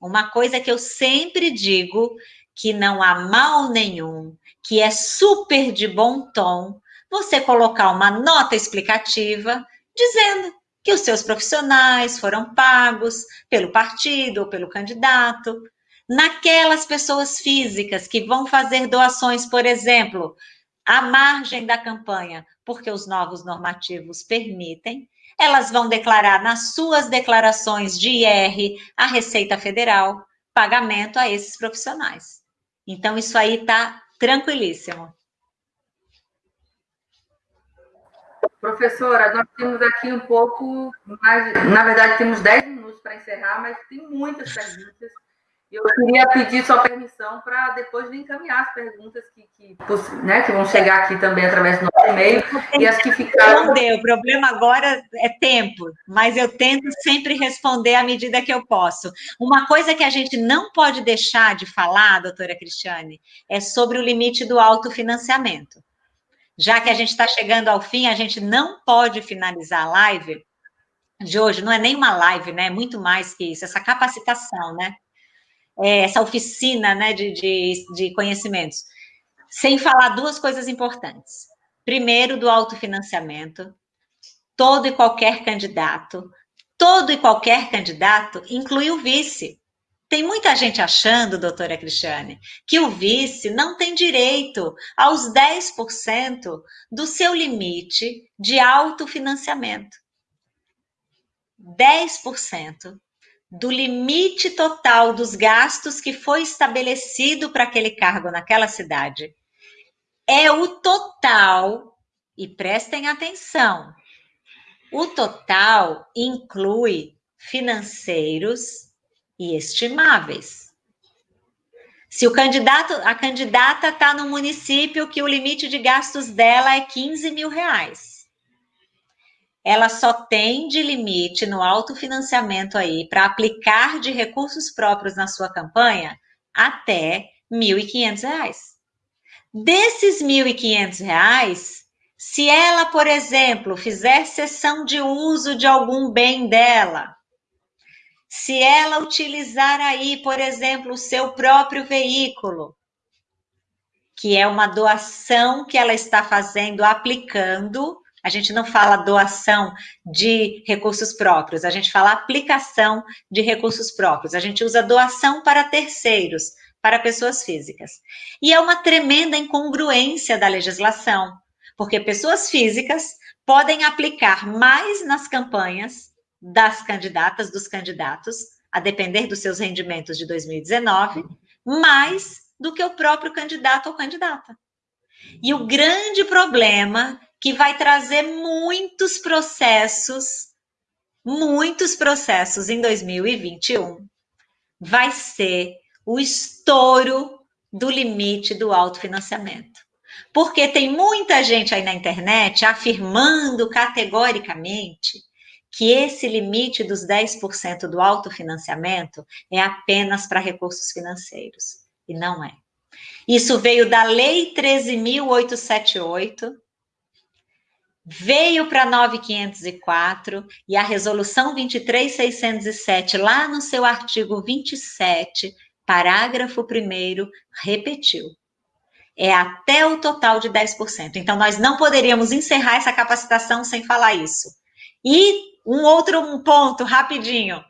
uma coisa que eu sempre digo, que não há mal nenhum, que é super de bom tom, você colocar uma nota explicativa dizendo que os seus profissionais foram pagos pelo partido ou pelo candidato. Naquelas pessoas físicas que vão fazer doações, por exemplo, à margem da campanha, porque os novos normativos permitem, elas vão declarar nas suas declarações de IR à Receita Federal pagamento a esses profissionais. Então, isso aí está tranquilíssimo. Professora, nós temos aqui um pouco mais. Na verdade, temos 10 minutos para encerrar, mas tem muitas perguntas. Eu queria pedir sua permissão para depois de encaminhar as perguntas que, que, né, que vão chegar aqui também através do nosso e-mail e as que ficaram. Responder. O problema agora é tempo, mas eu tento sempre responder à medida que eu posso. Uma coisa que a gente não pode deixar de falar, doutora Cristiane, é sobre o limite do autofinanciamento. Já que a gente está chegando ao fim, a gente não pode finalizar a live de hoje, não é nem uma live, né? É muito mais que isso, essa capacitação, né? É, essa oficina né, de, de, de conhecimentos, sem falar duas coisas importantes. Primeiro, do autofinanciamento. Todo e qualquer candidato, todo e qualquer candidato inclui o vice. Tem muita gente achando, doutora Cristiane, que o vice não tem direito aos 10% do seu limite de autofinanciamento. 10% do limite total dos gastos que foi estabelecido para aquele cargo naquela cidade. É o total, e prestem atenção, o total inclui financeiros, e estimáveis. Se o candidato, a candidata está no município que o limite de gastos dela é 15 mil reais, ela só tem de limite no autofinanciamento aí para aplicar de recursos próprios na sua campanha até R$ 1.500. Desses R$ 1.500, se ela, por exemplo, fizer cessão de uso de algum bem dela, se ela utilizar aí, por exemplo, o seu próprio veículo, que é uma doação que ela está fazendo, aplicando, a gente não fala doação de recursos próprios, a gente fala aplicação de recursos próprios. A gente usa doação para terceiros, para pessoas físicas. E é uma tremenda incongruência da legislação, porque pessoas físicas podem aplicar mais nas campanhas das candidatas, dos candidatos, a depender dos seus rendimentos de 2019, mais do que o próprio candidato ou candidata. E o grande problema que vai trazer muitos processos, muitos processos em 2021, vai ser o estouro do limite do autofinanciamento. Porque tem muita gente aí na internet afirmando categoricamente que esse limite dos 10% do autofinanciamento é apenas para recursos financeiros. E não é. Isso veio da Lei 13.878, veio para 9504 e a resolução 23607, lá no seu artigo 27, parágrafo 1 repetiu. É até o total de 10%. Então, nós não poderíamos encerrar essa capacitação sem falar isso. E um outro ponto, rapidinho.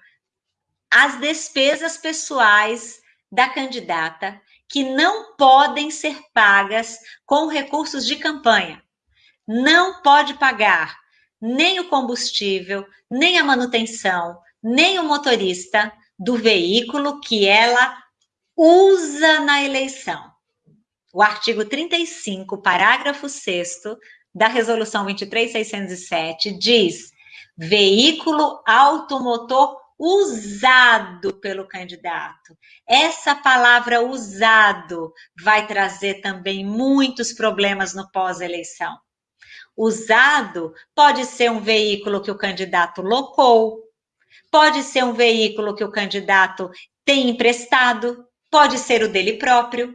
As despesas pessoais da candidata que não podem ser pagas com recursos de campanha. Não pode pagar nem o combustível, nem a manutenção, nem o motorista do veículo que ela usa na eleição. O artigo 35, parágrafo 6 da Resolução 23607 diz: veículo automotor usado pelo candidato. Essa palavra usado vai trazer também muitos problemas no pós-eleição. Usado pode ser um veículo que o candidato locou, pode ser um veículo que o candidato tem emprestado, pode ser o dele próprio.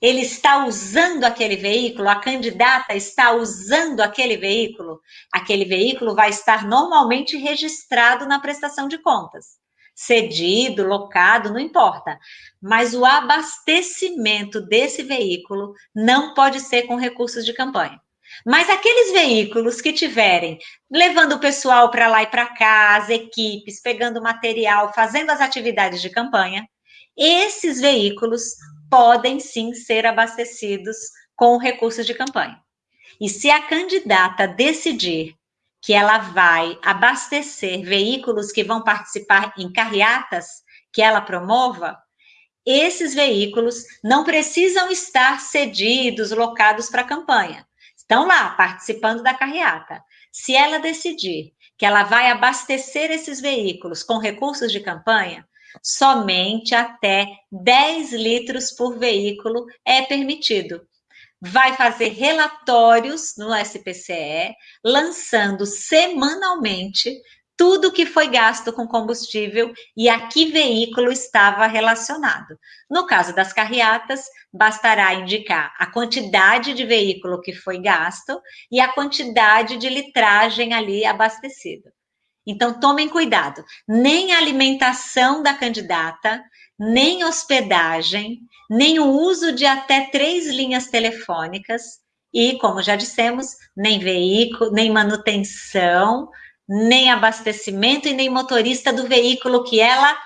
Ele está usando aquele veículo, a candidata está usando aquele veículo, aquele veículo vai estar normalmente registrado na prestação de contas. Cedido, locado, não importa. Mas o abastecimento desse veículo não pode ser com recursos de campanha. Mas aqueles veículos que tiverem levando o pessoal para lá e para cá, as equipes, pegando material, fazendo as atividades de campanha, esses veículos podem sim ser abastecidos com recursos de campanha. E se a candidata decidir que ela vai abastecer veículos que vão participar em carreatas que ela promova, esses veículos não precisam estar cedidos, locados para a campanha. Estão lá participando da carreata. Se ela decidir que ela vai abastecer esses veículos com recursos de campanha, somente até 10 litros por veículo é permitido. Vai fazer relatórios no SPCE, lançando semanalmente tudo que foi gasto com combustível e a que veículo estava relacionado. No caso das carreatas, bastará indicar a quantidade de veículo que foi gasto e a quantidade de litragem ali abastecida. Então, tomem cuidado. Nem a alimentação da candidata, nem hospedagem, nem o uso de até três linhas telefônicas e, como já dissemos, nem veículo, nem manutenção, nem abastecimento e nem motorista do veículo que ela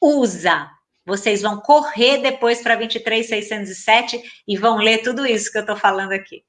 usa. Vocês vão correr depois para 23607 e vão ler tudo isso que eu estou falando aqui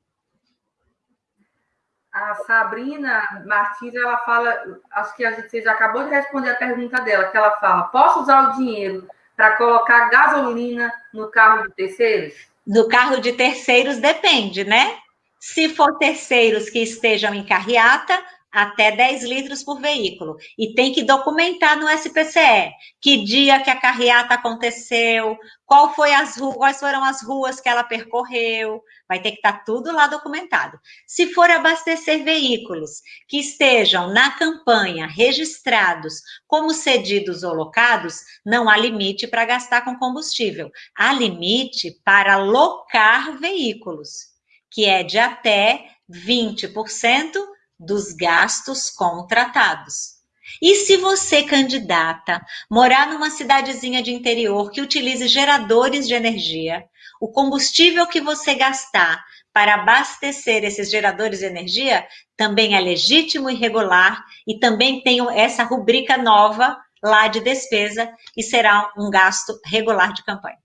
a Sabrina Martins, ela fala, acho que a gente você já acabou de responder a pergunta dela, que ela fala: posso usar o dinheiro para colocar gasolina no carro de terceiros? No carro de terceiros depende, né? Se for terceiros que estejam em carreata, até 10 litros por veículo. E tem que documentar no SPCE que dia que a carreata aconteceu, qual foi as quais foram as ruas que ela percorreu, vai ter que estar tá tudo lá documentado. Se for abastecer veículos que estejam na campanha registrados como cedidos ou locados, não há limite para gastar com combustível. Há limite para locar veículos, que é de até 20% dos gastos contratados. E se você, candidata, morar numa cidadezinha de interior que utilize geradores de energia, o combustível que você gastar para abastecer esses geradores de energia também é legítimo e regular e também tem essa rubrica nova lá de despesa e será um gasto regular de campanha.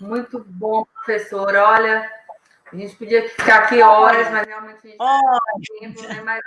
Muito bom, professor. Olha, a gente podia ficar aqui horas, mas realmente a gente oh. tempo, né? Mas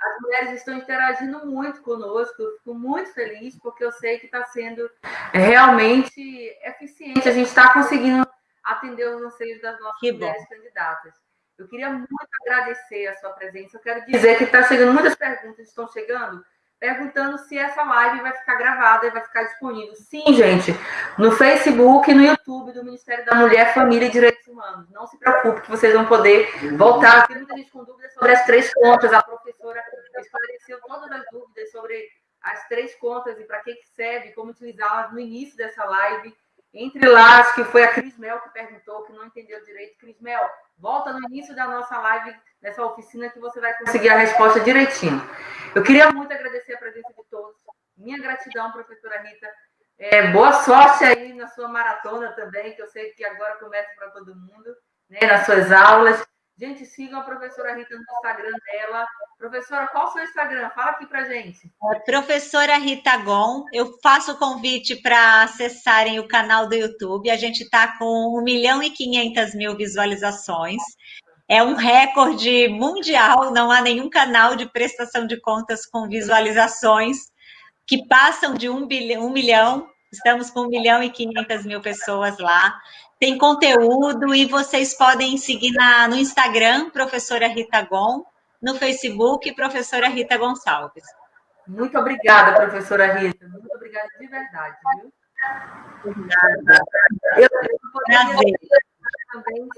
as mulheres estão interagindo muito conosco, eu fico muito feliz, porque eu sei que está sendo realmente eficiente. A gente está conseguindo atender os anseios das nossas que mulheres bom. candidatas. Eu queria muito agradecer a sua presença. Eu quero dizer que está chegando muitas perguntas, estão chegando perguntando se essa live vai ficar gravada e vai ficar disponível. Sim, gente, no Facebook e no YouTube do Ministério da Mulher, Família e Direitos Humanos. Não se preocupe que vocês vão poder voltar. Tem muita gente com dúvidas sobre as três contas. A professora esclareceu todas as dúvidas sobre as três contas e para que, que serve, como utilizá-las no início dessa live. Entre lá, acho que foi a Cris Mel que perguntou, que não entendeu direito. Cris Mel, Volta no início da nossa live, nessa oficina, que você vai conseguir a resposta direitinho. Eu queria muito agradecer a presença de todos. Minha gratidão, professora Rita. É, boa sorte aí na sua maratona também, que eu sei que agora começa para todo mundo, né, nas suas aulas. Gente, sigam a professora Rita no Instagram dela. Professora, qual o seu Instagram? Fala aqui para gente. É professora Rita Gon. Eu faço o convite para acessarem o canal do YouTube. A gente está com 1 milhão e 500 mil visualizações. É um recorde mundial. Não há nenhum canal de prestação de contas com visualizações que passam de 1, bilhão, 1 milhão. Estamos com 1 milhão e 500 mil pessoas lá tem conteúdo e vocês podem seguir na, no Instagram, professora Rita Gon, no Facebook, professora Rita Gonçalves. Muito obrigada, professora Rita. Muito obrigada de verdade, viu? Obrigada. Eu, eu Prazer também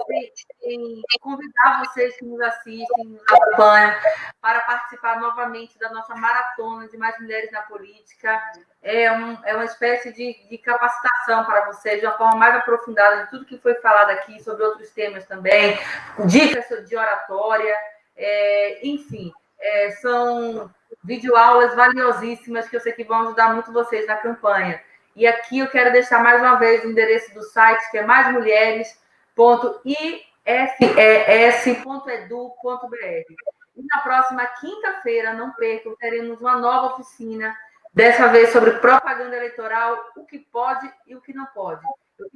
em, convidar vocês que nos assistem, nos acompanham, para participar novamente da nossa maratona de Mais Mulheres na Política. É, um, é uma espécie de, de capacitação para vocês, de uma forma mais aprofundada de tudo que foi falado aqui, sobre outros temas também, dicas de oratória, é, enfim, é, são videoaulas valiosíssimas que eu sei que vão ajudar muito vocês na campanha. E aqui eu quero deixar mais uma vez o endereço do site, que é Mais Mulheres www.ifes.edu.br. E na próxima quinta-feira, não percam, teremos uma nova oficina, dessa vez sobre propaganda eleitoral, o que pode e o que não pode.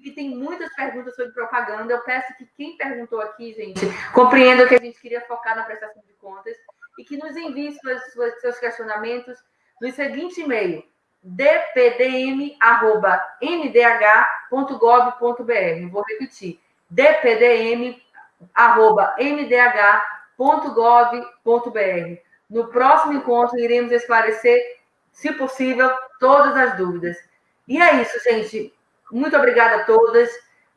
Que tem muitas perguntas sobre propaganda. Eu peço que quem perguntou aqui, gente, compreenda que a gente queria focar na prestação de contas e que nos envie suas, suas, seus questionamentos no seguinte e-mail: dpdm.ndh.gov.br. Vou repetir dpdm.mdh.gov.br. No próximo encontro, iremos esclarecer, se possível, todas as dúvidas. E é isso, gente. Muito obrigada a todas.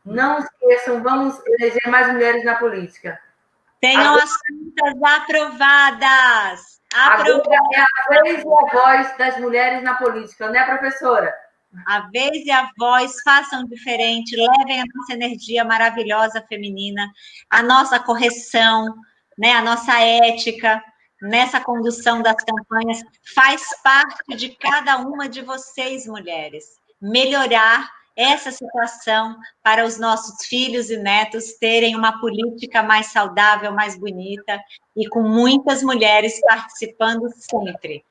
Não esqueçam, vamos eleger mais mulheres na política. Tenham Agora, as contas aprovadas. Aprovadas. Agora é a vez e a voz das mulheres na política, né, professora? A vez e a voz façam diferente, levem a nossa energia maravilhosa feminina, a nossa correção, né, a nossa ética nessa condução das campanhas faz parte de cada uma de vocês, mulheres. Melhorar essa situação para os nossos filhos e netos terem uma política mais saudável, mais bonita e com muitas mulheres participando sempre.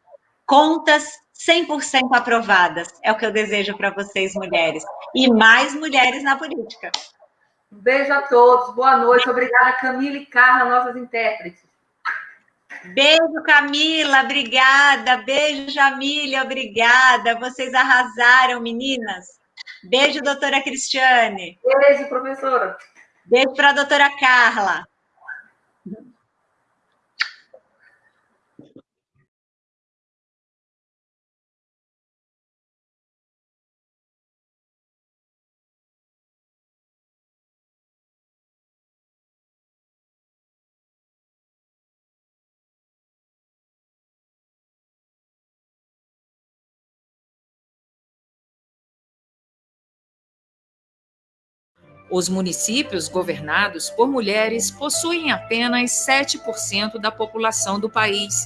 Contas 100% aprovadas. É o que eu desejo para vocês, mulheres. E mais mulheres na política. Um beijo a todos. Boa noite. Obrigada, Camila e Carla, nossas intérpretes. Beijo, Camila. Obrigada. Beijo, Jamília. Obrigada. Vocês arrasaram, meninas. Beijo, doutora Cristiane. Beijo, professora. Beijo para a doutora Carla. Os municípios governados por mulheres possuem apenas 7% da população do país.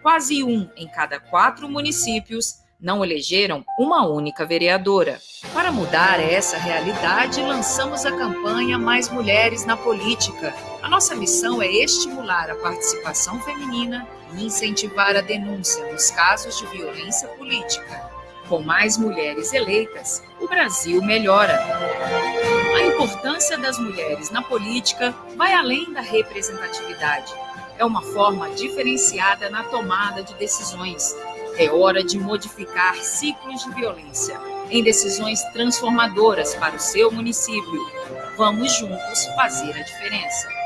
Quase um em cada quatro municípios não elegeram uma única vereadora. Para mudar essa realidade, lançamos a campanha Mais Mulheres na Política. A nossa missão é estimular a participação feminina e incentivar a denúncia nos casos de violência política. Com mais mulheres eleitas, o Brasil melhora. A importância das mulheres na política vai além da representatividade. É uma forma diferenciada na tomada de decisões. É hora de modificar ciclos de violência em decisões transformadoras para o seu município. Vamos juntos fazer a diferença.